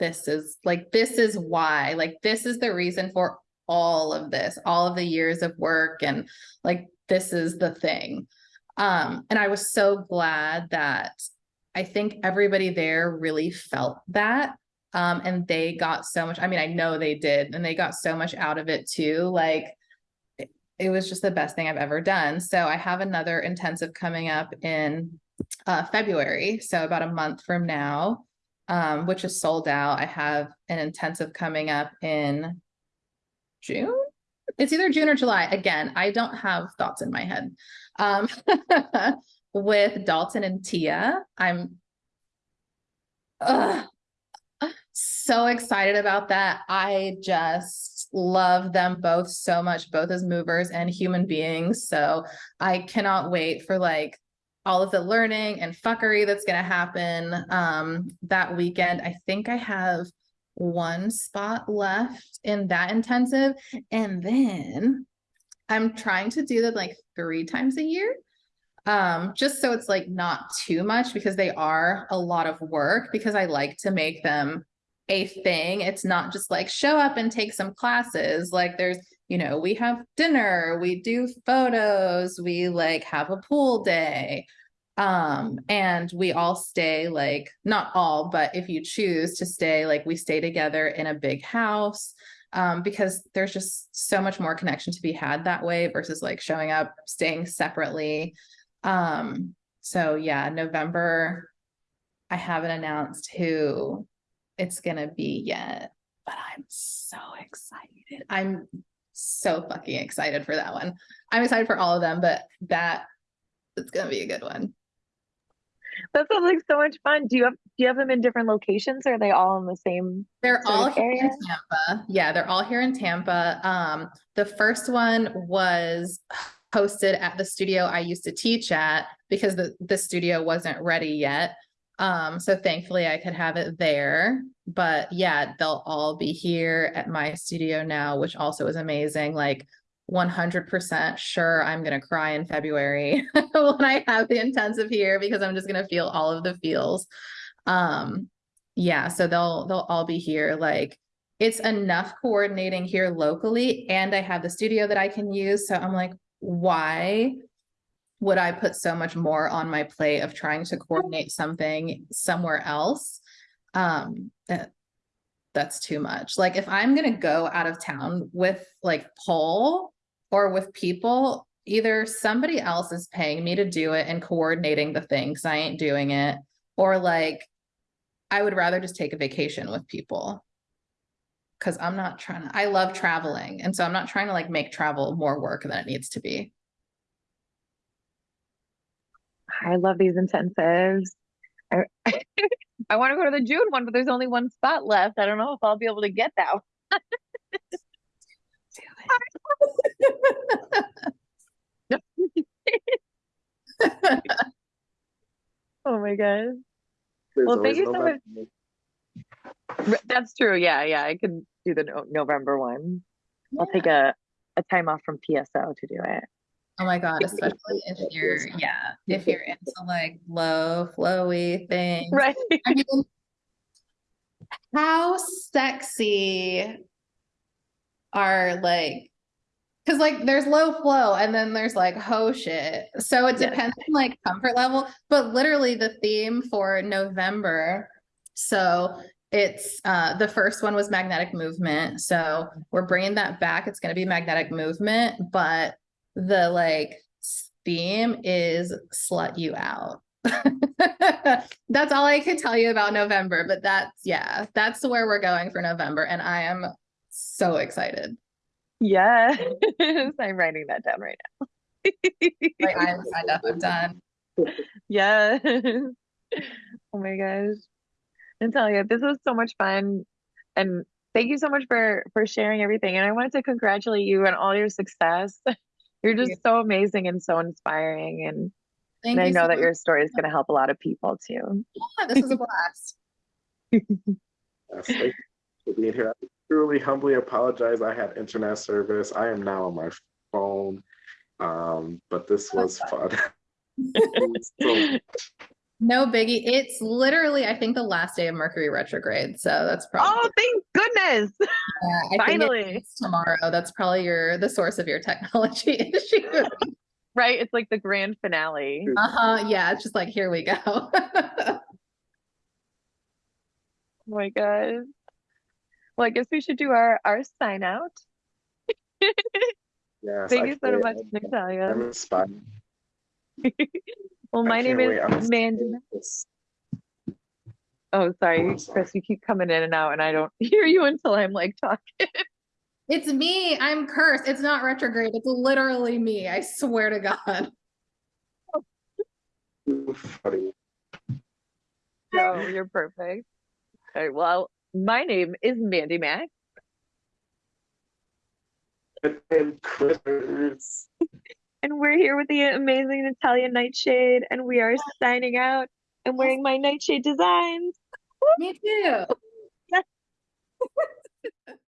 this is like, this is why, like, this is the reason for all of this, all of the years of work. And like, this is the thing. Um, and I was so glad that I think everybody there really felt that. Um, and they got so much, I mean, I know they did, and they got so much out of it too. Like, it, was just the best thing I've ever done. So I have another intensive coming up in uh, February. So about a month from now um, which is sold out. I have an intensive coming up in June. It's either June or July. Again, I don't have thoughts in my head. Um, <laughs> with Dalton and Tia, I'm uh, so excited about that. I just love them both so much, both as movers and human beings. So I cannot wait for like all of the learning and fuckery that's going to happen um, that weekend. I think I have one spot left in that intensive. And then I'm trying to do that like three times a year. Um, just so it's like not too much because they are a lot of work because I like to make them a thing. It's not just like show up and take some classes. Like there's, you know, we have dinner, we do photos, we like have a pool day. Um, and we all stay like not all, but if you choose to stay, like we stay together in a big house. Um, because there's just so much more connection to be had that way versus like showing up, staying separately. Um, so yeah, November, I haven't announced who it's gonna be yet, but I'm so excited. I'm so fucking excited for that one. I'm excited for all of them, but that it's gonna be a good one. That sounds like so much fun. Do you have do you have them in different locations? Or are they all in the same? They're all here in? Tampa. Yeah, they're all here in Tampa. Um, the first one was hosted at the studio I used to teach at because the, the studio wasn't ready yet. Um, so thankfully I could have it there. But yeah, they'll all be here at my studio now, which also is amazing. Like 100% sure I'm going to cry in February <laughs> when I have the intensive here because I'm just going to feel all of the feels. Um, yeah, so they'll they'll all be here like it's enough coordinating here locally and I have the studio that I can use. So I'm like, why would I put so much more on my plate of trying to coordinate something somewhere else? Um, that, that's too much. Like if I'm gonna go out of town with like pole or with people, either somebody else is paying me to do it and coordinating the thing because I ain't doing it, or like I would rather just take a vacation with people. Cause I'm not trying to, I love traveling. And so I'm not trying to like make travel more work than it needs to be. I love these intensives. I, <laughs> I want to go to the June one, but there's only one spot left. I don't know if I'll be able to get that. one. <laughs> Oh my god. There's Well, thank you so November. R- That's true. Yeah, yeah. I could do the no November one. I'll take a a time off from PSO to do it. Oh my God, especially if you're, yeah, if you're into like low, flowy <laughs> things. Right. I mean, how sexy are like, because like there's low flow and then there's like ho shit. So it Yeah. depends on like comfort level, but literally the theme for November. So it's uh the first one was magnetic movement. So we're bringing that back. It's going to be magnetic movement, but the like theme is slut you out. <laughs> that's all I could tell you about November, but that's yeah, that's where we're going for November, and I am so excited. Yes. <laughs> I'm writing that down right now. <laughs> Like I'm signed up, I'm done. Yes. Oh my gosh. Natalia, this was so much fun. And thank you so much for for sharing everything. And I wanted to congratulate you on all your success. You're Thank just so amazing and so inspiring. And, Thank and I know so that your story is going to help a lot of people too. Yeah, this is a blast. Thank you for being here. I truly, humbly apologize. I had internet service. I am now on my phone. Um, but this was fun. <laughs> <laughs> so, No biggie. It's literally, I think, the last day of Mercury retrograde. So that's probably Oh, thank goodness. <laughs> yeah, I think finally. it's tomorrow. That's probably your the source of your technology <laughs> issue. Right? It's like the grand finale. uh-huh. Yeah, it's just like here we go. <laughs> Oh my God. Well, I guess we should do our our sign out. yes, Thank I you so can't- much, Natalia. I'm inspired. Well, my name is Mandy. Oh, sorry, Chris, you keep coming in and out, and I don't <laughs> hear you until I'm like talking. <laughs> it's me. I'm cursed. It's not retrograde. It's literally me. I swear to God. too funny. No, you're perfect. All right, well, my name is Mandy Mac. And critters. And we're here with the amazing Natalia Nightshade, and we are signing out and wearing my Nightshade designs. Me too. <laughs>